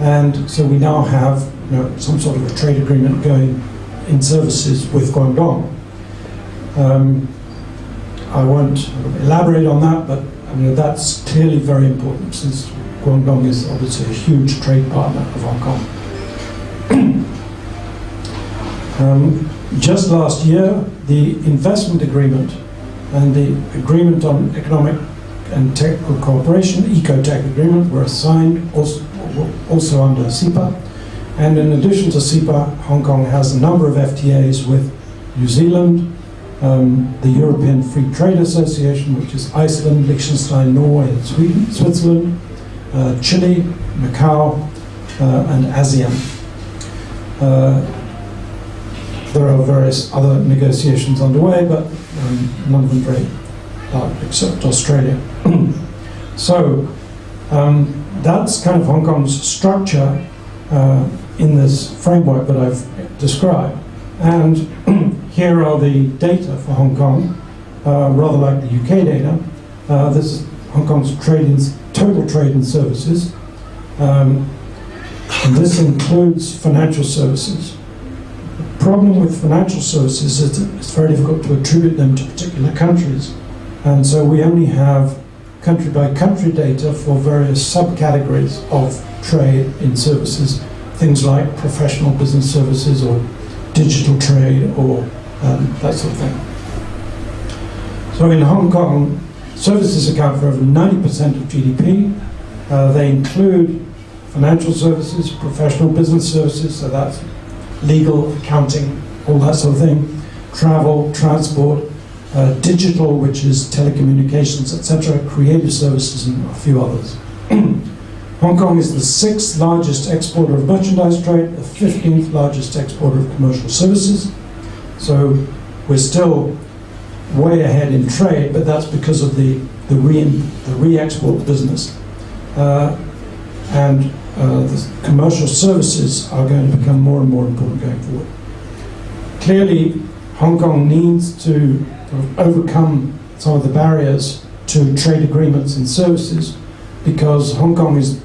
And so we now have you know, some sort of a trade agreement going in services with Guangdong. Um, I won't elaborate on that, but I mean, that's clearly very important since Guangdong is obviously a huge trade partner of Hong Kong. [CLEARS THROAT] um, just last year, the investment agreement and the agreement on economic and technical cooperation, ECOTECH agreement, were signed also, also under CEPA. And in addition to CEPA, Hong Kong has a number of FTAs with New Zealand, um, the European Free Trade Association, which is Iceland, Liechtenstein, Norway, and Sweden, Switzerland, uh, Chile, Macau, uh, and ASEAN. Uh, there are various other negotiations underway, but um, none of them very large, except Australia. [CLEARS THROAT] so um, that's kind of Hong Kong's structure uh, in this framework that I've described. And [CLEARS THROAT] here are the data for Hong Kong, uh, rather like the UK data. Uh, this is Hong Kong's trade total trade in services. Um, and this includes financial services. The problem with financial services is that it's very difficult to attribute them to particular countries. And so we only have country by country data for various subcategories of trade in services, things like professional business services or digital trade or um, that sort of thing. So in Hong Kong, services account for over 90% of GDP. Uh, they include financial services, professional business services, so that's legal, accounting, all that sort of thing, travel, transport, uh, digital, which is telecommunications, etc., creative services, and a few others. [CLEARS THROAT] Hong Kong is the sixth largest exporter of merchandise trade, the 15th largest exporter of commercial services. So we're still way ahead in trade, but that's because of the, the, re, the re-export business. Uh, and uh, the commercial services are going to become more and more important going forward. Clearly, Hong Kong needs to overcome some of the barriers to trade agreements and services because Hong Kong is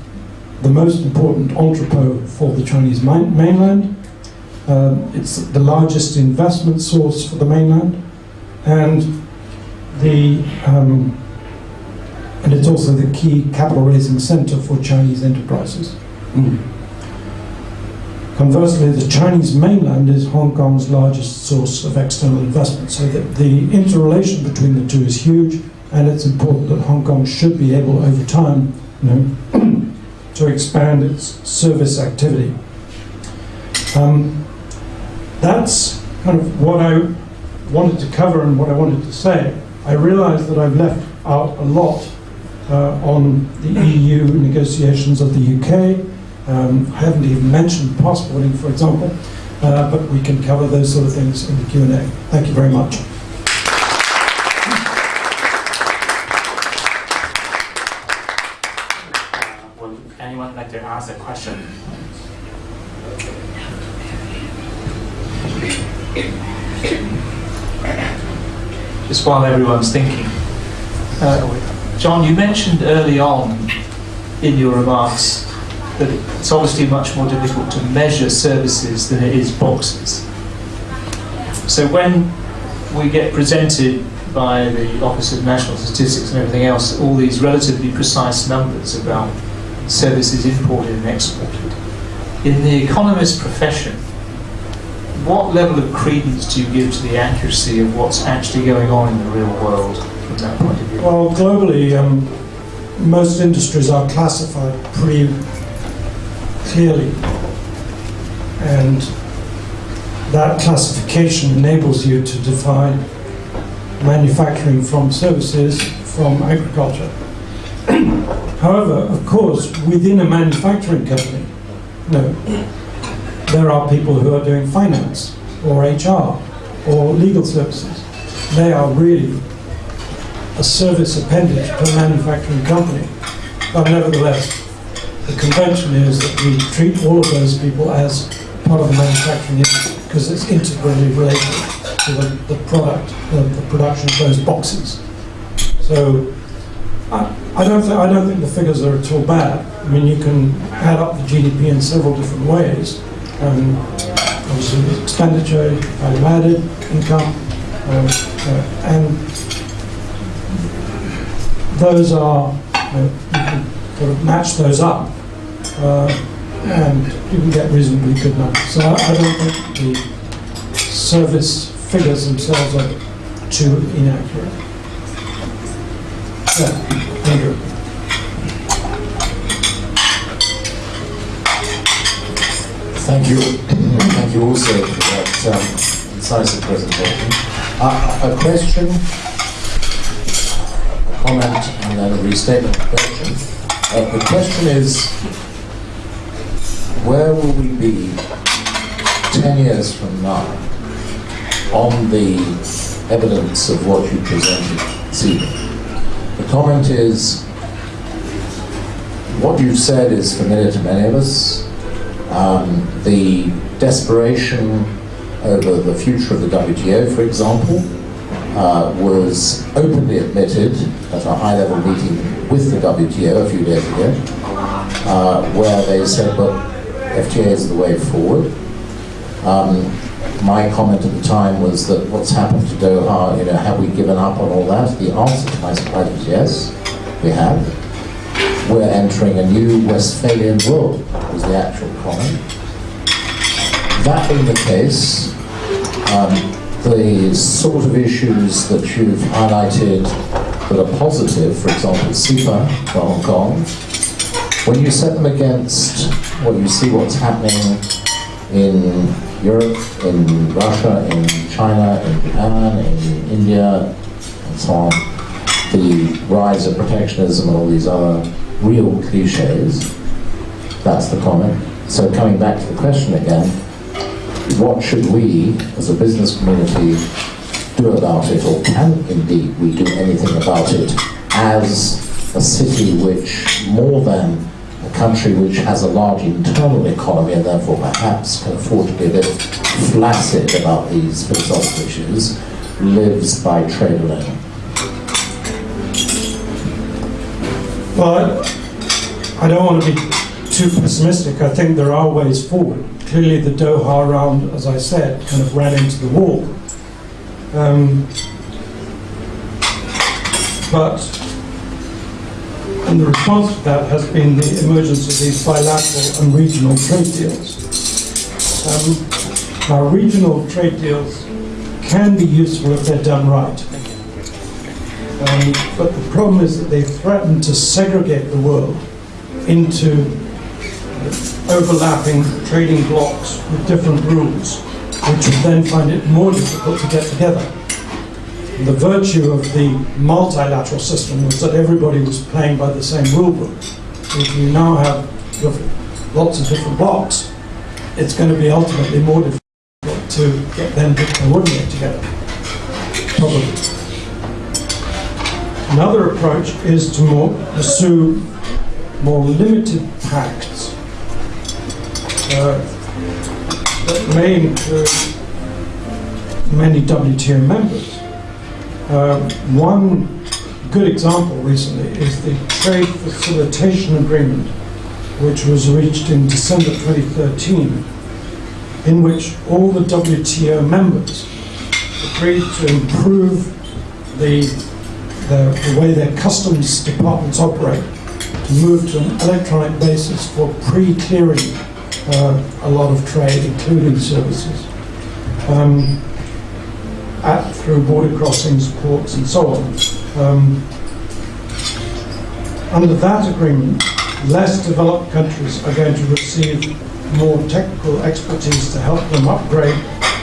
the most important entrepot for the Chinese mainland. Um, it's the largest investment source for the mainland, and the um, and it's also the key capital raising center for Chinese enterprises. Mm. Conversely, the Chinese mainland is Hong Kong's largest source of external investment, so that the interrelation between the two is huge, and it's important that Hong Kong should be able, over time, you know, [CLEARS THROAT] to expand its service activity. Um, that's kind of what I wanted to cover and what I wanted to say. I realise that I've left out a lot uh, on the EU negotiations of the UK. Um, I haven't even mentioned passporting, for example, uh, but we can cover those sort of things in the Q&A. Thank you very much. Would anyone like to ask a question? Just while everyone's thinking. Uh, John, you mentioned early on in your remarks that it's obviously much more difficult to measure services than it is boxes. So when we get presented by the Office of National Statistics and everything else, all these relatively precise numbers about services imported and exported, in the economist profession, what level of credence do you give to the accuracy of what's actually going on in the real world from that point of view? Well, globally, um, most industries are classified pretty clearly. And that classification enables you to define manufacturing from services from agriculture. [CLEARS THROAT] However, of course, within a manufacturing company, no, there are people who are doing finance or HR or legal services. They are really a service appendage to a manufacturing company. But nevertheless, the convention is that we treat all of those people as part of the manufacturing industry because it's integrally related to the, the product, the, the production of those boxes. So I, I don't I don't think the figures are at all bad. I mean, you can add up the GDP in several different ways. Um, obviously, expenditure, value added, income, um, uh, and those are you, know, you can sort of match those up, uh, and you can get reasonably good numbers. So I, don't think the service figures themselves are too inaccurate. Yeah, Andrew. Thank you. Thank you also for that um, incisive presentation. Uh, a question, a comment, and then a restatement question. Uh, the question is, where will we be 10 years from now on the evidence of what you presented this evening? The comment is, what you've said is familiar to many of us. Um, the desperation over the future of the WTO, for example, uh, was openly admitted at a high-level meeting with the WTO a few days ago, uh, where they said, "But FTA is the way forward." Um, my comment at the time was that what's happened to Doha, you know, have we given up on all that? The answer to my surprise was yes, we have we're entering a new Westphalian world, was the actual comment. That being the case, um, the sort of issues that you've highlighted that are positive, for example, CEPA for Hong Kong, when you set them against what you see what's happening in Europe, in Russia, in China, in Japan, in India, and so on, the rise of protectionism and all these other real cliches. That's the comment. So coming back to the question again, what should we, as a business community, do about it, or can indeed we do anything about it as a city which, more than a country which has a large internal economy and therefore perhaps can afford to be a bit flaccid about these philosophical issues, lives by trade alone? Well, I, don't want to be too pessimistic. I think there are ways forward. Clearly, the Doha round, as I said, kind of ran into the wall. Um, but, and the response to that has been the emergence of these bilateral and regional trade deals. Um, our regional trade deals can be useful if they're done right. Um, but the problem is that they threaten to segregate the world into overlapping trading blocks with different rules, which would then find it more difficult to get together. The virtue of the multilateral system was that everybody was playing by the same rule book. If you now have lots of different blocks, it's going to be ultimately more difficult to get them to coordinate together. Probably. Another approach is to more pursue more limited pacts uh, that may include many WTO members. Uh, one good example recently is the trade facilitation agreement, which was reached in December 2013, in which all the WTO members agreed to improve the, the, the way their customs departments operate, to move to an electronic basis for pre-clearing uh, a lot of trade, including services. Um, at, through border crossings, ports, and so on. Um, under that agreement, less developed countries are going to receive more technical expertise to help them upgrade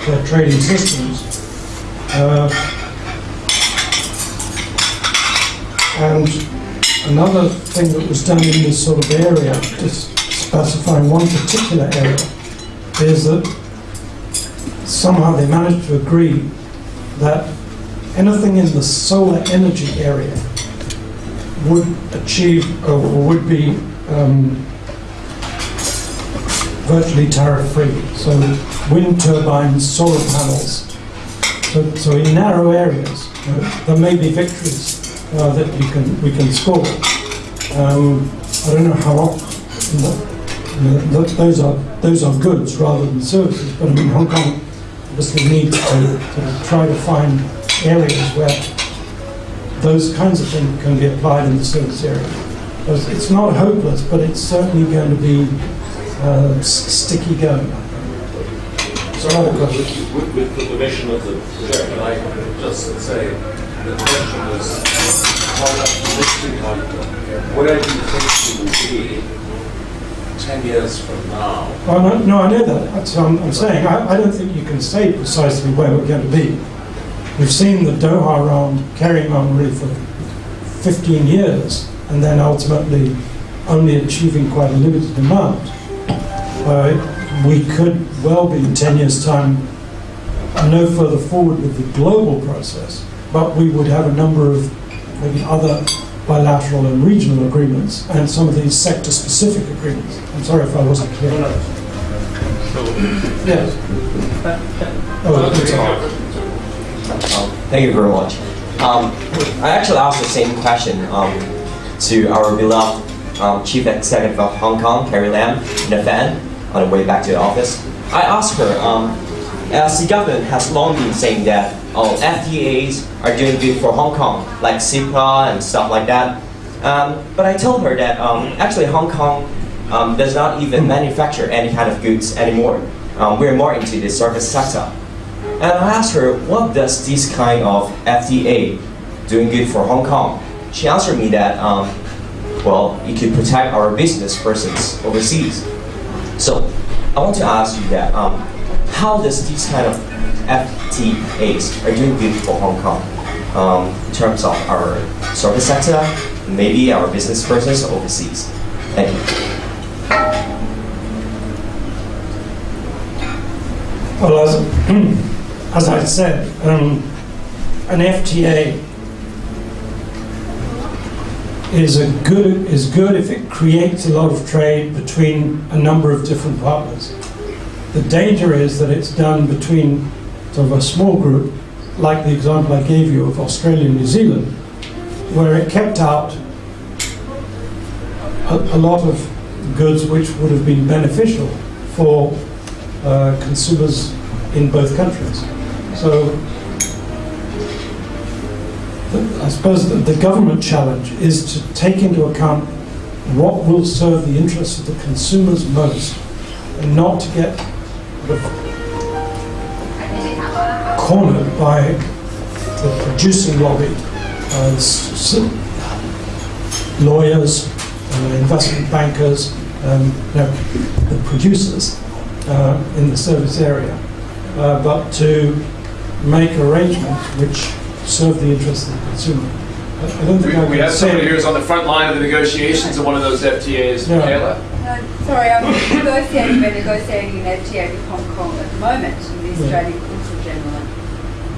their trading systems. Uh, and another thing that was done in this sort of area, just specifying one particular area, is that somehow they managed to agree that anything in the solar energy area would achieve or would be um, virtually tariff-free. So wind turbines, solar panels. So, so in narrow areas, uh, there may be victories uh, that you can we can score. Um, I don't know how those are those are goods rather than services. But I mean, Hong Kong obviously needs to, to try to find areas where those kinds of things can be applied in the service area. It's not hopeless, but it's certainly going to be uh, sticky going. So with, with, with the permission of the chairman, I just say, the question was, Where do you think you will be ten years from now? Well, no, no, I know that. That's what I'm, I'm saying. I, I don't think you can say precisely where we're going to be. We've seen the Doha round carrying on really for 15 years and then ultimately only achieving quite a limited amount. Uh, we could well be in 10 years' time no further forward with the global process, but we would have a number of maybe other bilateral and regional agreements and some of these sector-specific agreements. I'm sorry if I wasn't clear. Yes. Oh, Um, Thank you very much. Um, I actually asked the same question um, to our beloved um, Chief Executive of Hong Kong, Carrie Lam, in the fan on the way back to the office. I asked her, the government has long been saying that oh, FTAs are doing good for Hong Kong, like CEPA and stuff like that. Um, but I told her that um, actually Hong Kong um, does not even manufacture any kind of goods anymore. Um, we're more into the service sector. And I asked her, what does this kind of FTA doing good for Hong Kong? She answered me that, um, well, it could protect our business persons overseas. So I want to ask you that, um, how does these kind of FTAs are doing good for Hong Kong um, in terms of our service sector, maybe our business persons overseas? Thank you. Well, as, [CLEARS THROAT] as I said, um, an FTA is a good is good if it creates a lot of trade between a number of different partners. The danger is that it's done between sort of a small group, like the example I gave you of Australia and New Zealand, where it kept out a, a lot of goods which would have been beneficial for uh, consumers in both countries. So I suppose the, government challenge is to take into account what will serve the interests of the consumers most and not to get cornered by the producing lobby as lawyers, uh, investment bankers, um, no, the producers uh, in the service area, uh, but to make arrangements which serve the interests of the consumer. I I don't think I We, we have somebody who's on the front line of the negotiations of one of those FTAs. Michaela? No, sorry, I'm negotiating, we're negotiating an FTA with Hong Kong at the moment in the Australian Consul General.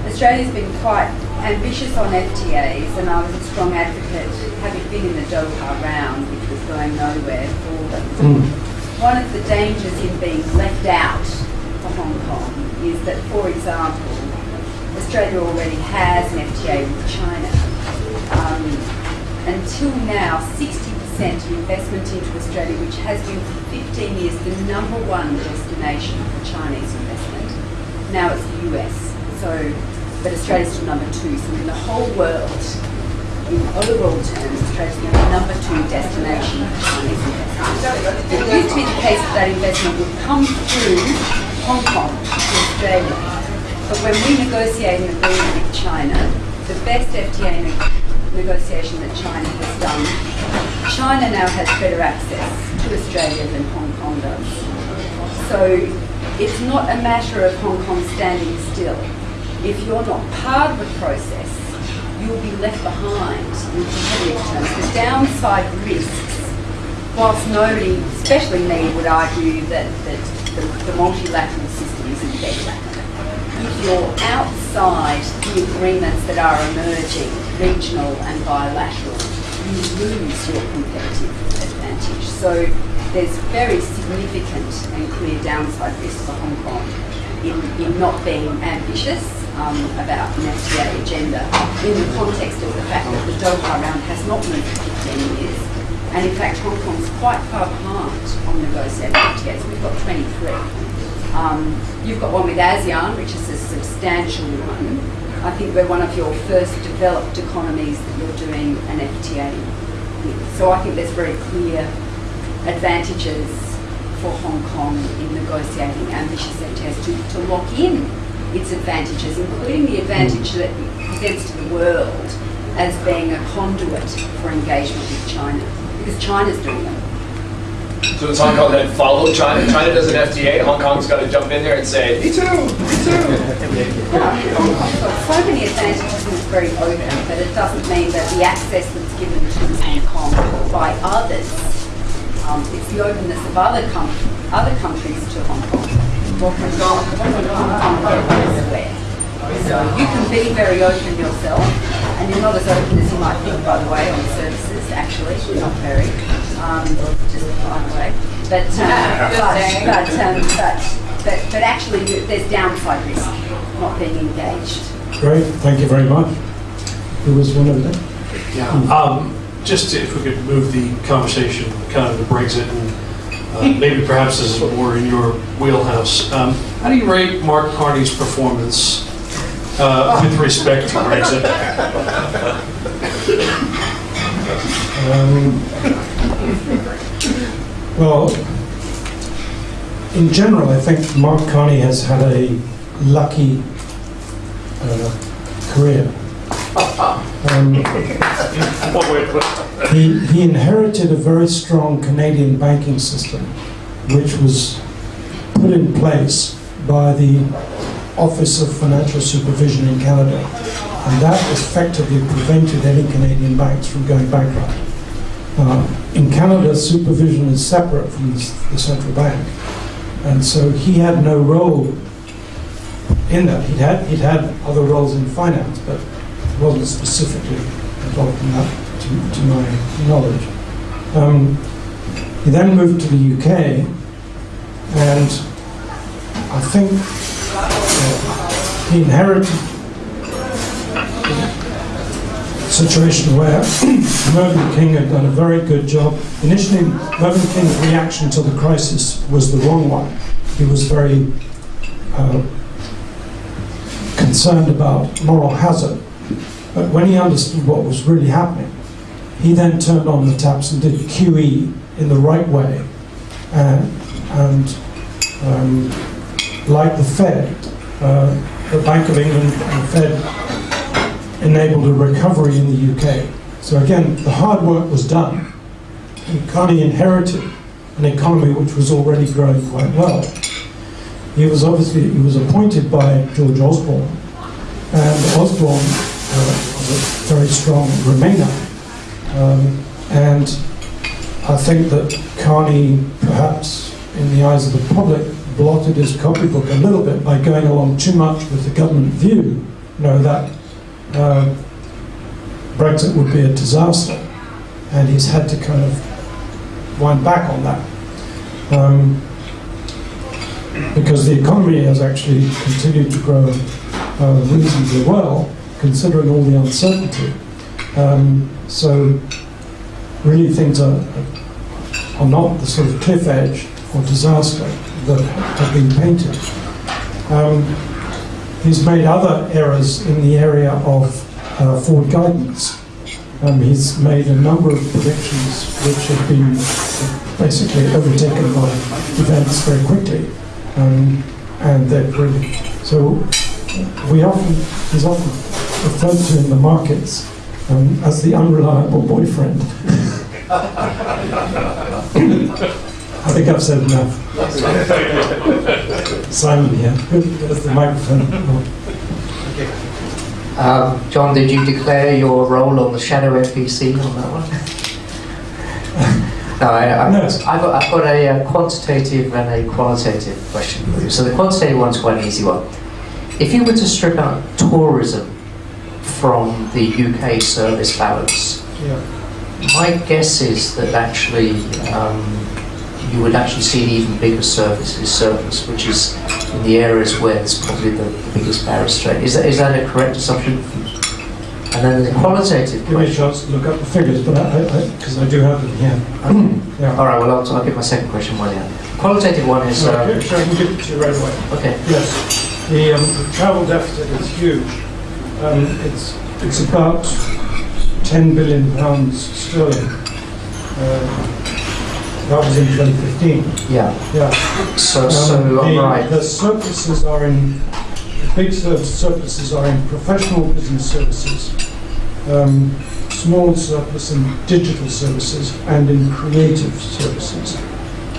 Australia's been quite ambitious on FTAs and I was a strong advocate, having been in the Doha round, which was going nowhere for them. One of the dangers in being left out for Hong Kong is that, for example, Australia already has an FTA with China. Um, until now, 60% of investment into Australia, which has been for 15 years the number one destination for Chinese investment, now it's the US. So, but Australia's still number two. So in the whole world, in overall terms, Australia's the number two destination for Chinese investment. It used to be the case that that investment would come through Hong Kong to Australia. But when we negotiate an agreement with China, the best FTA negotiation that China has done, China now has better access to Australia than Hong Kong does. So it's not a matter of Hong Kong standing still. If you're not part of the process, you'll be left behind in competitive terms. The downside risks, whilst nobody, especially me, would argue that, that the, the multilateral system isn't better, if you're outside the agreements that are emerging, regional and bilateral, you lose your competitive advantage. So there's very significant and clear downside risk for Hong Kong in, in not being ambitious um, about an FTA agenda in the context of the fact that the Doha round has not moved for 15 years. And in fact, Hong Kong's quite far behind on negotiating FTAs. We've got 23. Um, you've got one with ASEAN, which is a substantial one. I think we're one of your first developed economies that you're doing an FTA with. So I think there's very clear advantages for Hong Kong in negotiating ambitious FTAs to, to lock in its advantages, including the advantage that it presents to the world as being a conduit for engagement with China, because China's doing it. So does Hong Kong then follow China? China does an FTA, Hong Kong's got to jump in there and say, me too, me too. Yeah, Hong Kong's got so many advantages and it's very open, but it doesn't mean that the access that's given to Hong Kong by others, um, it's the openness of other com- other countries to Hong Kong. What Hong Kong go? So you can be very open yourself, and you're not as open as you might think, by the way, on services, actually, you're not very, um, just by the way. But, uh, [LAUGHS] but, but, um, but, but, but actually, you- there's downside risk not being engaged. Great, thank you very much. Who was one of them? Um, just if we could move the conversation kind of to Brexit and uh, [LAUGHS] maybe perhaps this is more in your wheelhouse. Um, how do you rate Mark Carney's performance uh, with respect to Brexit? [LAUGHS] Um, well, in general, I think Mark Carney has had a lucky uh, career. Um, he, he inherited a very strong Canadian banking system, which was put in place by the Office of Financial Supervision in Canada. And that effectively prevented any Canadian banks from going bankrupt. Uh, in Canada, supervision is separate from the, the central bank. And so he had no role in that. He'd had, he'd had other roles in finance, but wasn't specifically involved in that, to, to my knowledge. Um, he then moved to the UK, and I think he inherited a situation where [CLEARS THROAT] Mervyn King had done a very good job. Initially, Mervyn King's reaction to the crisis was the wrong one. He was very uh, concerned about moral hazard. But when he understood what was really happening, he then turned on the taps and did QE in the right way. And um, like the Fed, uh, the Bank of England and the Fed enabled a recovery in the UK. So again, the hard work was done. And Carney inherited an economy which was already growing quite well. He was obviously he was appointed by George Osborne, and Osborne uh, was a very strong Remainer, um, and I think that Carney, perhaps in the eyes of the public, blotted his copybook a little bit by going along too much with the government view, you know that uh, Brexit would be a disaster, and he's had to kind of wind back on that. Um, because the economy has actually continued to grow uh, reasonably well, considering all the uncertainty. Um, so, really, things are, are not the sort of cliff edge or disaster that have been painted. Um, he's made other errors in the area of uh, forward guidance. Um, he's made a number of predictions which have been basically overtaken by events very quickly. Um, and they're really, so we often, he's often referred to in the markets um, as the unreliable boyfriend. [LAUGHS] [LAUGHS] I think I've said enough. Simon here, there's the microphone. Um, John, did you declare your role on the shadow MPC on that one? no, I, I, No. I've, got, I've got a, uh quantitative and a qualitative question for you. So the quantitative one's quite an easy one. If you were to strip out tourism from the UK service balance, Yeah. my guess is that actually um, you would actually see an even bigger surplus, which is in the areas where there's probably the, the biggest barrier strain. Is that, is that a correct assumption? And then the qualitative Give me a question. chance to look up the figures, but I, because I, do have them here. Yeah. All right, well, I'll, I'll get my second question while you're Qualitative one is. No, Uh, sure, I can give it to you right away. okay. Yes, the, um, the travel deficit is huge. Um, it's, it's about 10 billion pounds sterling. Uh, that was in 2015. Yeah. Yeah. So, Um, so the, right. the surpluses are in, the big sur- surpluses are in professional business services, um, small surplus in digital services, and in creative services.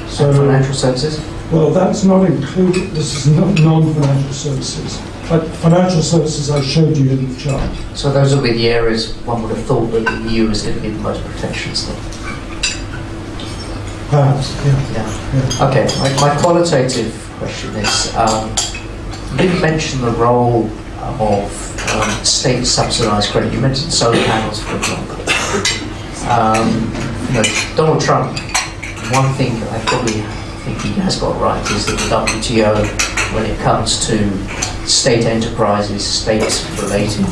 So, Financial services. well, that's not included, this is not non-financial services. But financial services I showed you in the chart. So those will be the areas one would have thought that the EU is going to be the most protectionist. Perhaps, yeah. Yeah. Okay, my, my qualitative question is, um, you didn't mention the role of um, state subsidised credit. You mentioned solar panels, for example. Um, you know, Donald Trump, one thing I probably think he has got right is that the WTO, when it comes to state enterprises, state-related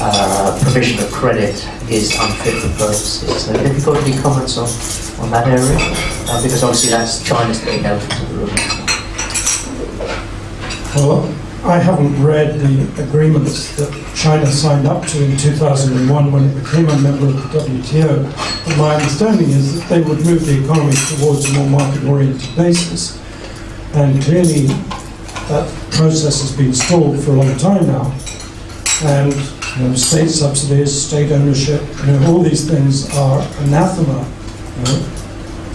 uh, provision of credit, is unfit for purposes. So have you got any comments on, on that area? Uh, because obviously that's China's big elephant in the room. Well, I haven't read the agreements that China signed up to in 2001 when it became a member of the WTO. But my understanding is that they would move the economy towards a more market-oriented basis. And clearly, that process has been stalled for a long time now. And you know, state subsidies, state ownership, you know, all these things are anathema you know,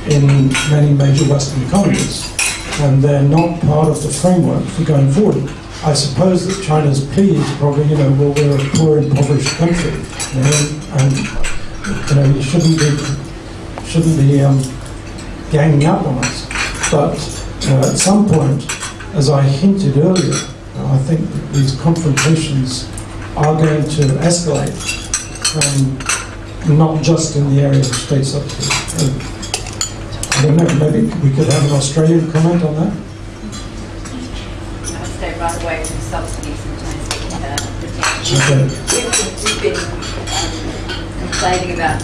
in many major Western economies and they're not part of the framework for going forward. I suppose that China's plea is probably, you know, well, we're a poor, impoverished country, you know, and you know, you shouldn't be shouldn't be um, ganging up on us. But know, at some point, as I hinted earlier, I think that these confrontations are going to escalate, um, not just in the area of state subsidy. Uh, I don't know, maybe we could have an Australian comment on that? I'll stay right away from subsidies in terms of uh, protection. Okay. We've, been um, complaining about,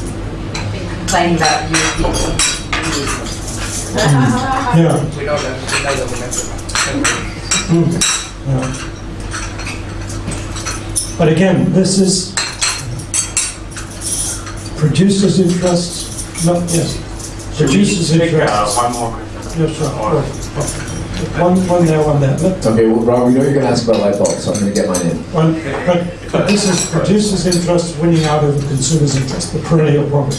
been complaining about European. Yeah. We know that, we know that we Mm. Yeah. But again, this is producers' interests, not, yes, producers' Take, uh, interests. one more question. Yeah, sure. One, one there, one there. Let- Okay, well, Rob, we know you're going to ask about light bulbs, so I'm going to get mine in. One, but, but this is producers' interest winning out over the consumers' interest, the perennial problem.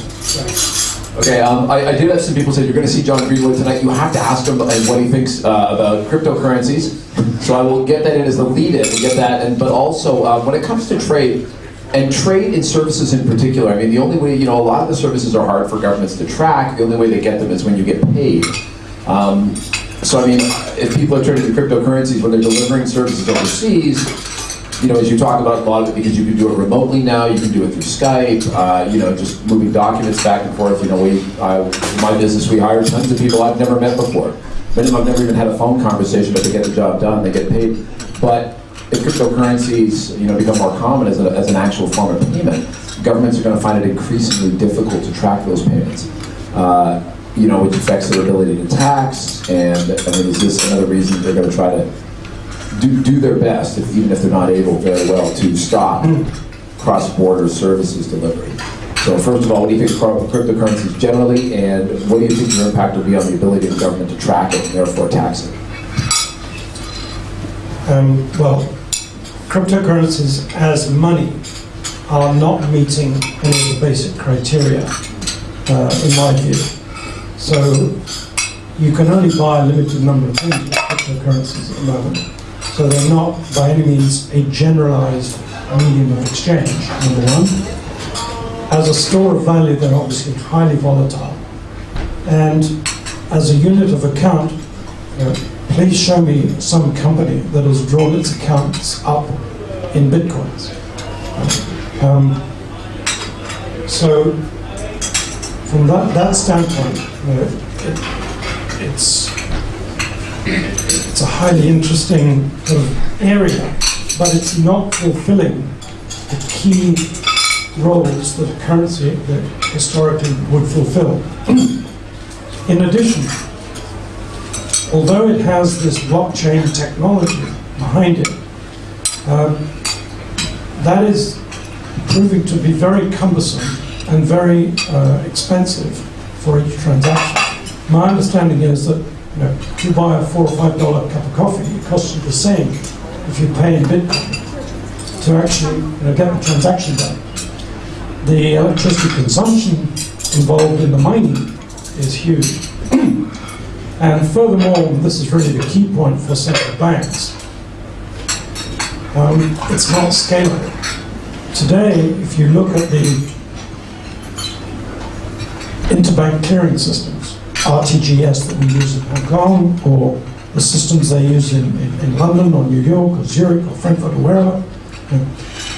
Okay, um, I, I did have some people say you're going to see John Greenwood tonight. You have to ask him what he thinks uh, about cryptocurrencies. So I will get that in as the lead-in get that. And but also uh, when it comes to trade and trade in services in particular, I mean the only way you know a lot of the services are hard for governments to track. The only way they get them is when you get paid. Um, so I mean, if people are trading in cryptocurrencies when they're delivering services overseas, you know, as you talk about a lot of it, because you can do it remotely now, you can do it through Skype, uh, you know, just moving documents back and forth. You know, we, my business, we hire tons of people I've never met before. Many of them have never even had a phone conversation, but they get the job done, they get paid. But if cryptocurrencies, you know, become more common as, a, as an actual form of payment, governments are going to find it increasingly difficult to track those payments. Uh, you know, which affects their ability to tax, and I mean, is this another reason they're going to try to do, do their best, if, even if they're not able very well, to stop cross-border services delivery. So first of all, what do you think of cryptocurrencies generally, and what do you think your impact will be on the ability of the government to track it and therefore tax it? Um, well, cryptocurrencies as money are not meeting any of the basic criteria, uh, in my view. So you can only buy a limited number of things with cryptocurrencies at the moment. So they're not by any means a generalized medium of exchange, number one. As a store of value, they're obviously highly volatile. And as a unit of account, you know, please show me some company that has drawn its accounts up in bitcoins. Um, so, from that, that standpoint, you know, it, it's it's a highly interesting area, but it's not fulfilling the key roles that a currency that historically would fulfill. [CLEARS THROAT] In addition, although it has this blockchain technology behind it, um, that is proving to be very cumbersome and very uh, expensive for each transaction. My understanding is that you know, if you buy a four or five dollar cup of coffee, it costs you the same if you pay in Bitcoin to actually you know, get the transaction done. The electricity consumption involved in the mining is huge. [CLEARS THROAT] and furthermore, this is really the key point for central banks, um, it's not scalable. Today, if you look at the interbank clearing systems, RTGS that we use in Hong Kong, or the systems they use in, in, in London or New York or Zurich or Frankfurt or wherever, know,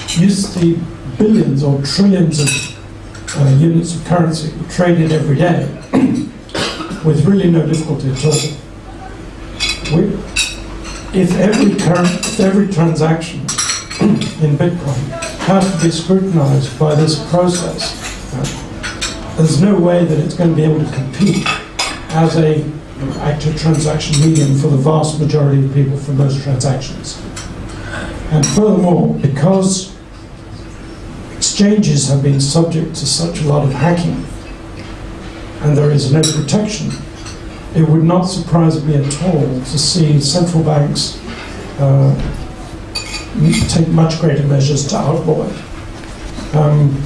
use the billions or trillions of uh, units of currency traded every day [COUGHS] with really no difficulty at all. We, if every current, if every transaction [COUGHS] in Bitcoin has to be scrutinized by this process, uh, there's no way that it's going to be able to compete as a active transaction medium for the vast majority of people for most transactions. And furthermore, because exchanges have been subject to such a lot of hacking and there is no protection, it would not surprise me at all to see central banks uh, take much greater measures to outlaw it. Um,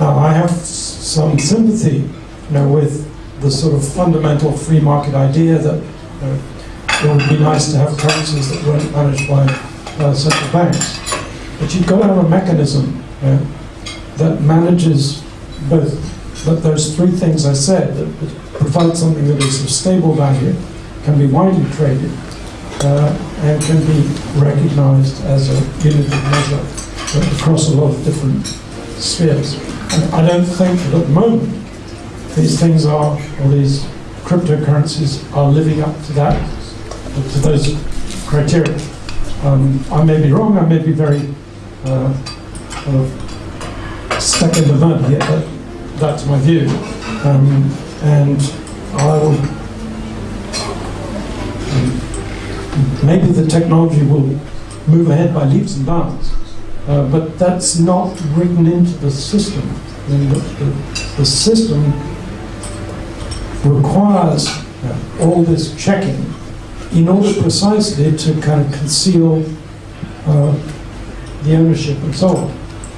now, I have some sympathy you know, with the sort of fundamental free market idea that you know, it would be nice to have currencies that weren't managed by uh, central banks. But you've got to have a mechanism you know, that manages both that those three things I said, that, that provide something that is of stable value, can be widely traded, uh, and can be recognized as a unit of measure across a lot of different spheres. And I don't think that at the moment these things are, or these cryptocurrencies are living up to that, to those criteria. Um, I may be wrong, I may be very uh, of stuck in the mud here, but that's my view. Um, and I will, maybe the technology will move ahead by leaps and bounds, uh, but that's not written into the system. The, the, the system requires uh, all this checking in order precisely to kind of conceal uh, the ownership and so on.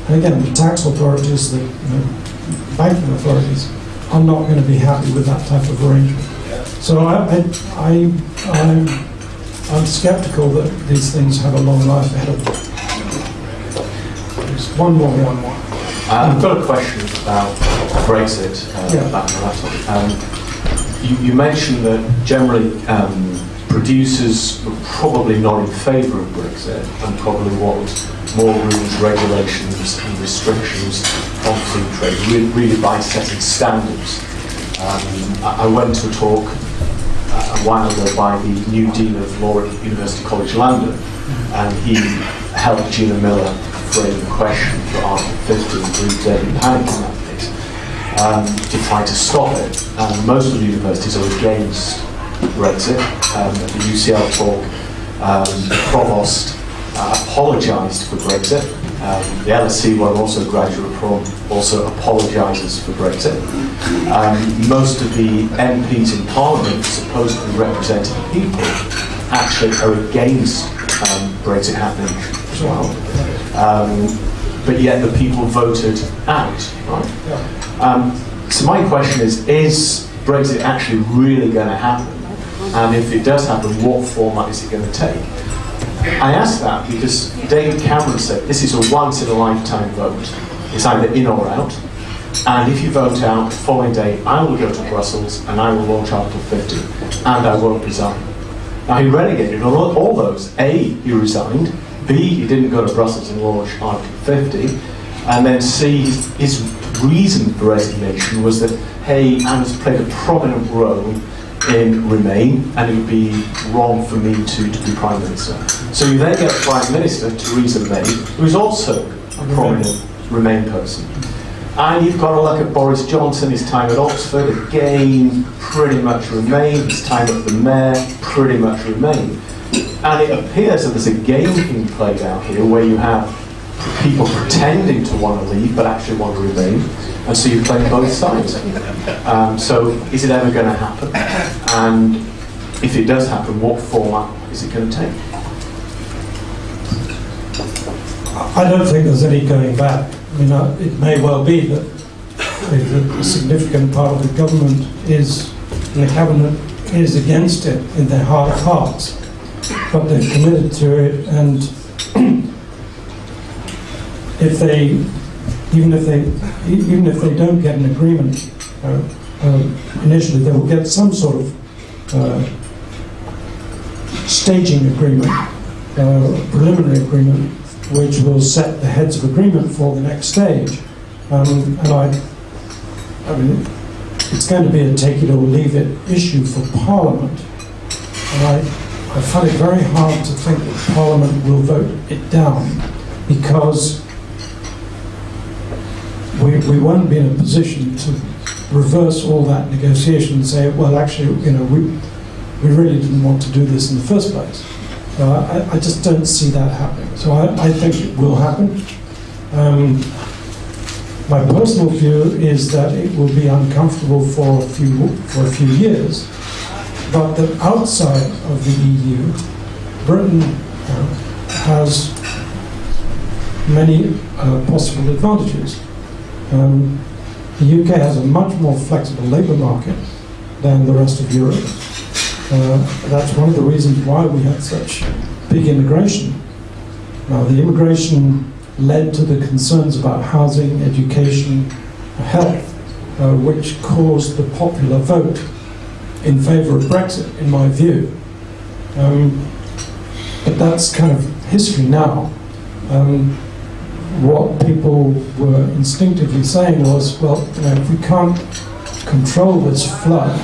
And again, the tax authorities, the you know, banking authorities are not going to be happy with that type of arrangement. So I, I, I, I'm, I'm skeptical that these things have a long life ahead of them. One more, one more. Uh, I've got a question about Brexit, uh, Yeah. back on my laptop. Um, you, you mentioned that generally um, producers were probably not in favour of Brexit and probably want more rules, regulations and restrictions on free trade, re- really by setting standards. Um, I, I went to a talk uh, a while ago by the new Dean of Law at University College London and he helped Gina Miller frame the question for Article 50 and David Pannick um, to try to stop it. And most of the universities are against Brexit. Um, the UCL talk, um, the provost uh, apologised for Brexit. Um, the where I'm also graduate from, also apologises for Brexit. Um, most of the MPs in Parliament, supposed to be representing the people, actually are against um, Brexit happening as well. But yet the people voted out, right? Um, so my question is, is Brexit actually really going to happen? And if it does happen, what format is it going to take? I ask that because David Cameron said this is a once in a lifetime vote. It's either in or out. And if you vote out, the following day I will go to Brussels and I will launch Article 50 and I won't resign. Now he relegated on all those. A, he resigned. B, he didn't go to Brussels and launch Article 50. And then C, his, his reason for resignation was that, hey, Anna's played a prominent role in Remain, and it would be wrong for me to, to be Prime Minister. So you then get Prime Minister, Theresa May, who is also a prominent Remain person. And you've got to look at Boris Johnson, his time at Oxford, again, pretty much Remain, his time at the Mayor, pretty much Remain. And it appears that there's a game being played out here where you have people pretending to want to leave but actually want to remain, and so you're playing both sides. Um, so is it ever going to happen? And if it does happen, what format is it going to take? I don't think there's any going back. I mean, uh, it may well be that a significant part of the government is, the cabinet is against it in their heart of hearts, but they're committed to it, and if they, even if they, even if they don't get an agreement uh, uh, initially, they will get some sort of uh, staging agreement, uh, preliminary agreement, which will set the heads of agreement for the next stage. Um, and I, I mean, it's going to be a take it or leave it issue for Parliament. And I, I find it very hard to think that Parliament will vote it down because we, we won't be in a position to reverse all that negotiation and say, well, actually, you know, we, we really didn't want to do this in the first place. So I, I just don't see that happening. So I, I think it will happen. Um, my personal view is that it will be uncomfortable for a few for a few years, but that outside of the EU, Britain uh, has many uh, possible advantages. Um, the UK has a much more flexible labour market than the rest of Europe. Uh, that's one of the reasons why we had such big immigration. Now, the immigration led to the concerns about housing, education, health, uh, which caused the popular vote in favour of Brexit, in my view. Um, but that's kind of history now. Um, what people were instinctively saying was, well, you know, if we can't control this flood,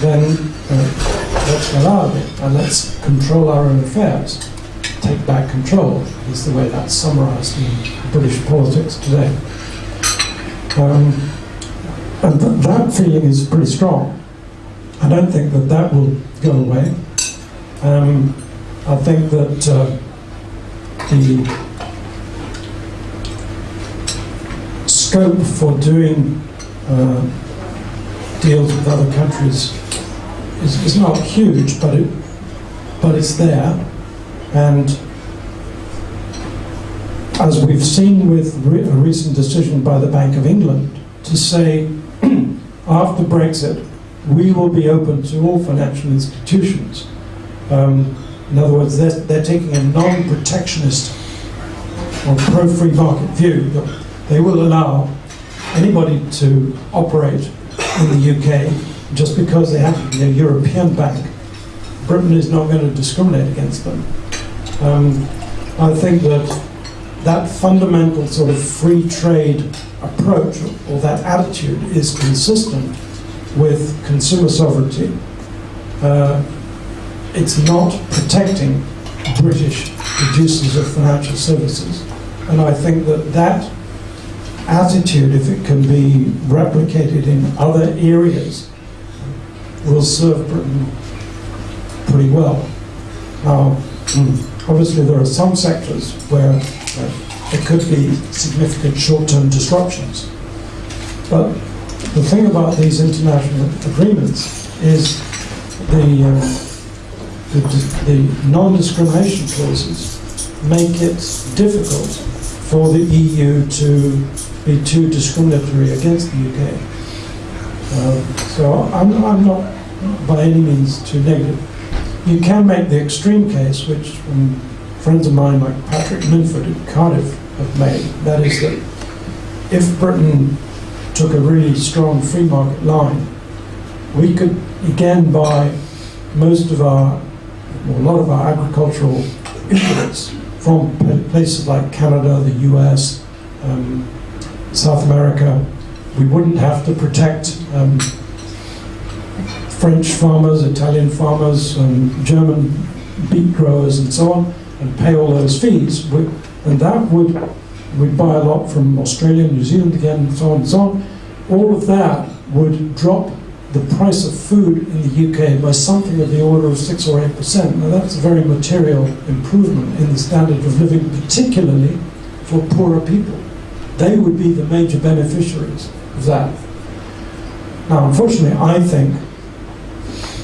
then uh, let's get out of it and let's control our own affairs. Take back control is the way that's summarised in British politics today. Um, and th- that feeling is pretty strong. I don't think that that will go away. Um, I think that uh, the scope for doing uh, deals with other countries is, is not huge, but it, but it's there. And as we've seen with re- a recent decision by the Bank of England to say [CLEARS THROAT] after Brexit, we will be open to all financial institutions. Um, in other words, they're, they're taking a non-protectionist or pro-free market view that they will allow anybody to operate in the UK just because they happen to be a European bank. Britain is not going to discriminate against them. Um, I think that that fundamental sort of free trade approach or that attitude is consistent with consumer sovereignty. Uh, it's not protecting British producers of financial services. And I think that that attitude, if it can be replicated in other areas, will serve Britain pretty well. Now, obviously there are some sectors where uh, there could be significant short-term disruptions. But the thing about these international agreements is the, uh, the, the non-discrimination clauses make it difficult for the EU to be too discriminatory against the UK. Uh, so I'm, I'm not by any means too negative. You can make the extreme case, which um, friends of mine like Patrick Minford at Cardiff have made, that is that if Britain took a really strong free market line, we could again buy most of our, or a lot of our agricultural inputs from places like Canada, the US, um, South America. We wouldn't have to protect um, French farmers, Italian farmers, um, German beet growers, and so on, and pay all those fees. And that would, we'd buy a lot from Australia, and New Zealand again, and so on and so on. All of that would drop the price of food in the UK by something of the order of 6 or 8%. Now that's a very material improvement in the standard of living, particularly for poorer people. They would be the major beneficiaries of that. Now, unfortunately, I think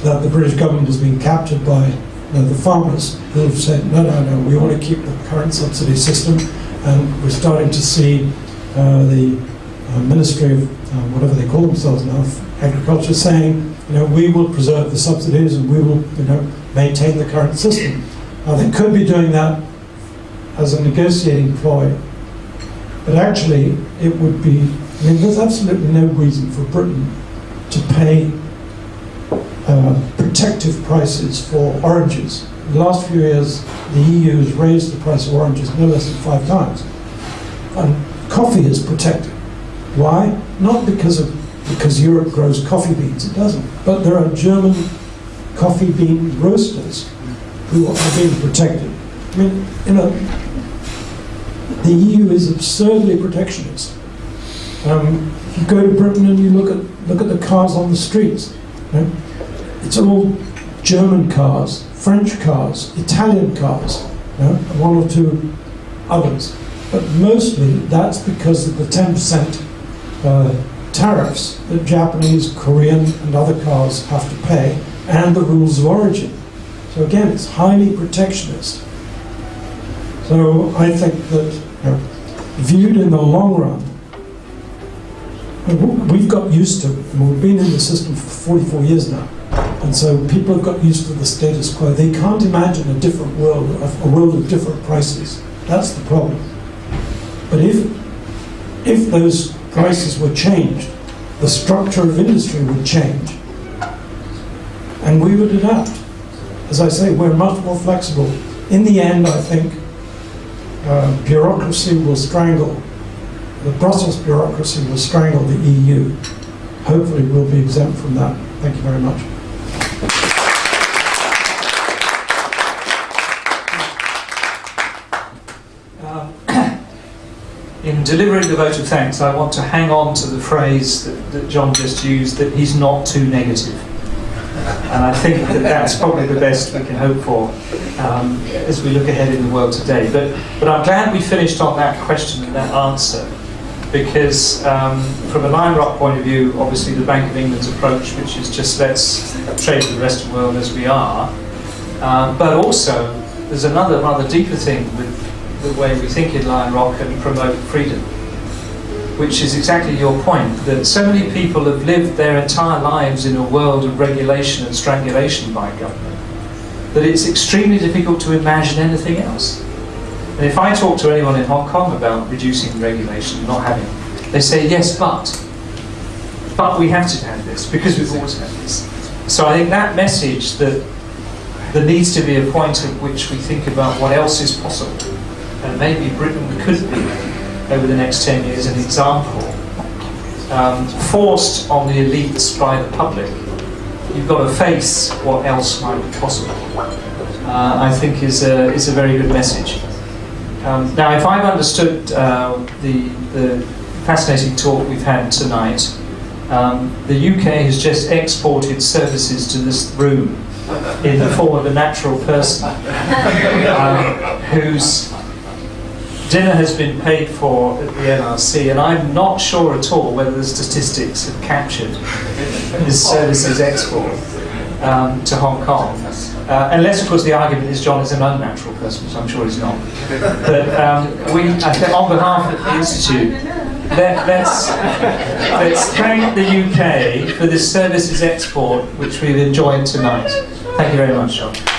that the British government has been captured by you know, the farmers who have said, no, no, no, we want to keep the current subsidy system, and we're starting to see uh, the uh, Ministry of uh, whatever they call themselves now, agriculture, saying, you know, we will preserve the subsidies and we will, you know, maintain the current system. Now, they could be doing that as a negotiating ploy, but actually, it would be, I mean, there's absolutely no reason for Britain to pay uh, protective prices for oranges. The last few years, the EU has raised the price of oranges no less than five times. And coffee is protected. Why? Not because of because Europe grows coffee beans, it doesn't. But there are German coffee bean roasters who are being protected. I mean, you know, the EU is absurdly protectionist. Um, if you go to Britain and you look at look at the cars on the streets, you know, it's all German cars, French cars, Italian cars, you know, one or two others. But mostly that's because of the 10% uh, tariffs that Japanese, Korean, and other cars have to pay, and the rules of origin. So again, it's highly protectionist. So I think that you know, viewed in the long run, we've got used to, we've been in the system for 44 years now, and so people have got used to the status quo. They can't imagine a different world, a world of different prices. That's the problem. But if, if those prices were changed, the structure of industry would change, and we would adapt. As I say, we're much more flexible. In the end, I think uh, bureaucracy will strangle, the Brussels bureaucracy will strangle the EU. Hopefully we'll be exempt from that. Thank you very much. Um, in delivering the vote of thanks, I want to hang on to the phrase that, that John just used, that he's not too negative. And I think that that's probably the best we can hope for um, as we look ahead in the world today. But, but I'm glad we finished on that question and that answer. because um, from a Lion Rock point of view, obviously the Bank of England's approach, which is just let's trade with the rest of the world as we are, um, but also there's another rather deeper thing with the way we think in Lion Rock and promote freedom, which is exactly your point, that so many people have lived their entire lives in a world of regulation and strangulation by government, that it's extremely difficult to imagine anything else. And if I talk to anyone in Hong Kong about reducing regulation, not having, they say yes, but, but we have to have this because we've always had this. So I think that message that there needs to be a point at which we think about what else is possible, and maybe Britain could be over the next 10 years an example, um, forced on the elites by the public. You've got to face what else might be possible. Uh, I think is a, is a very good message. Um, now, if I've understood uh, the, the fascinating talk we've had tonight, um, the UK has just exported services to this room in the form of a natural person [LAUGHS] um, whose dinner has been paid for at the NRC, and I'm not sure at all whether the statistics have captured this services export um, to Hong Kong. Uh, unless, of course, the argument is John is an unnatural person, which I'm sure he's not. But um, we, on behalf of the Institute, let, let's, let's thank the UK for this services export which we've enjoyed tonight. Thank you very much, John.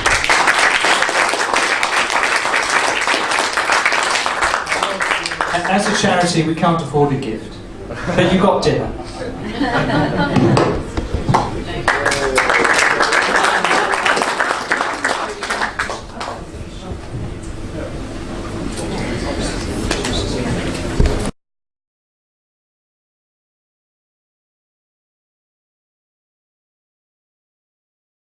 As a charity, we can't afford a gift, but you got dinner. [LAUGHS]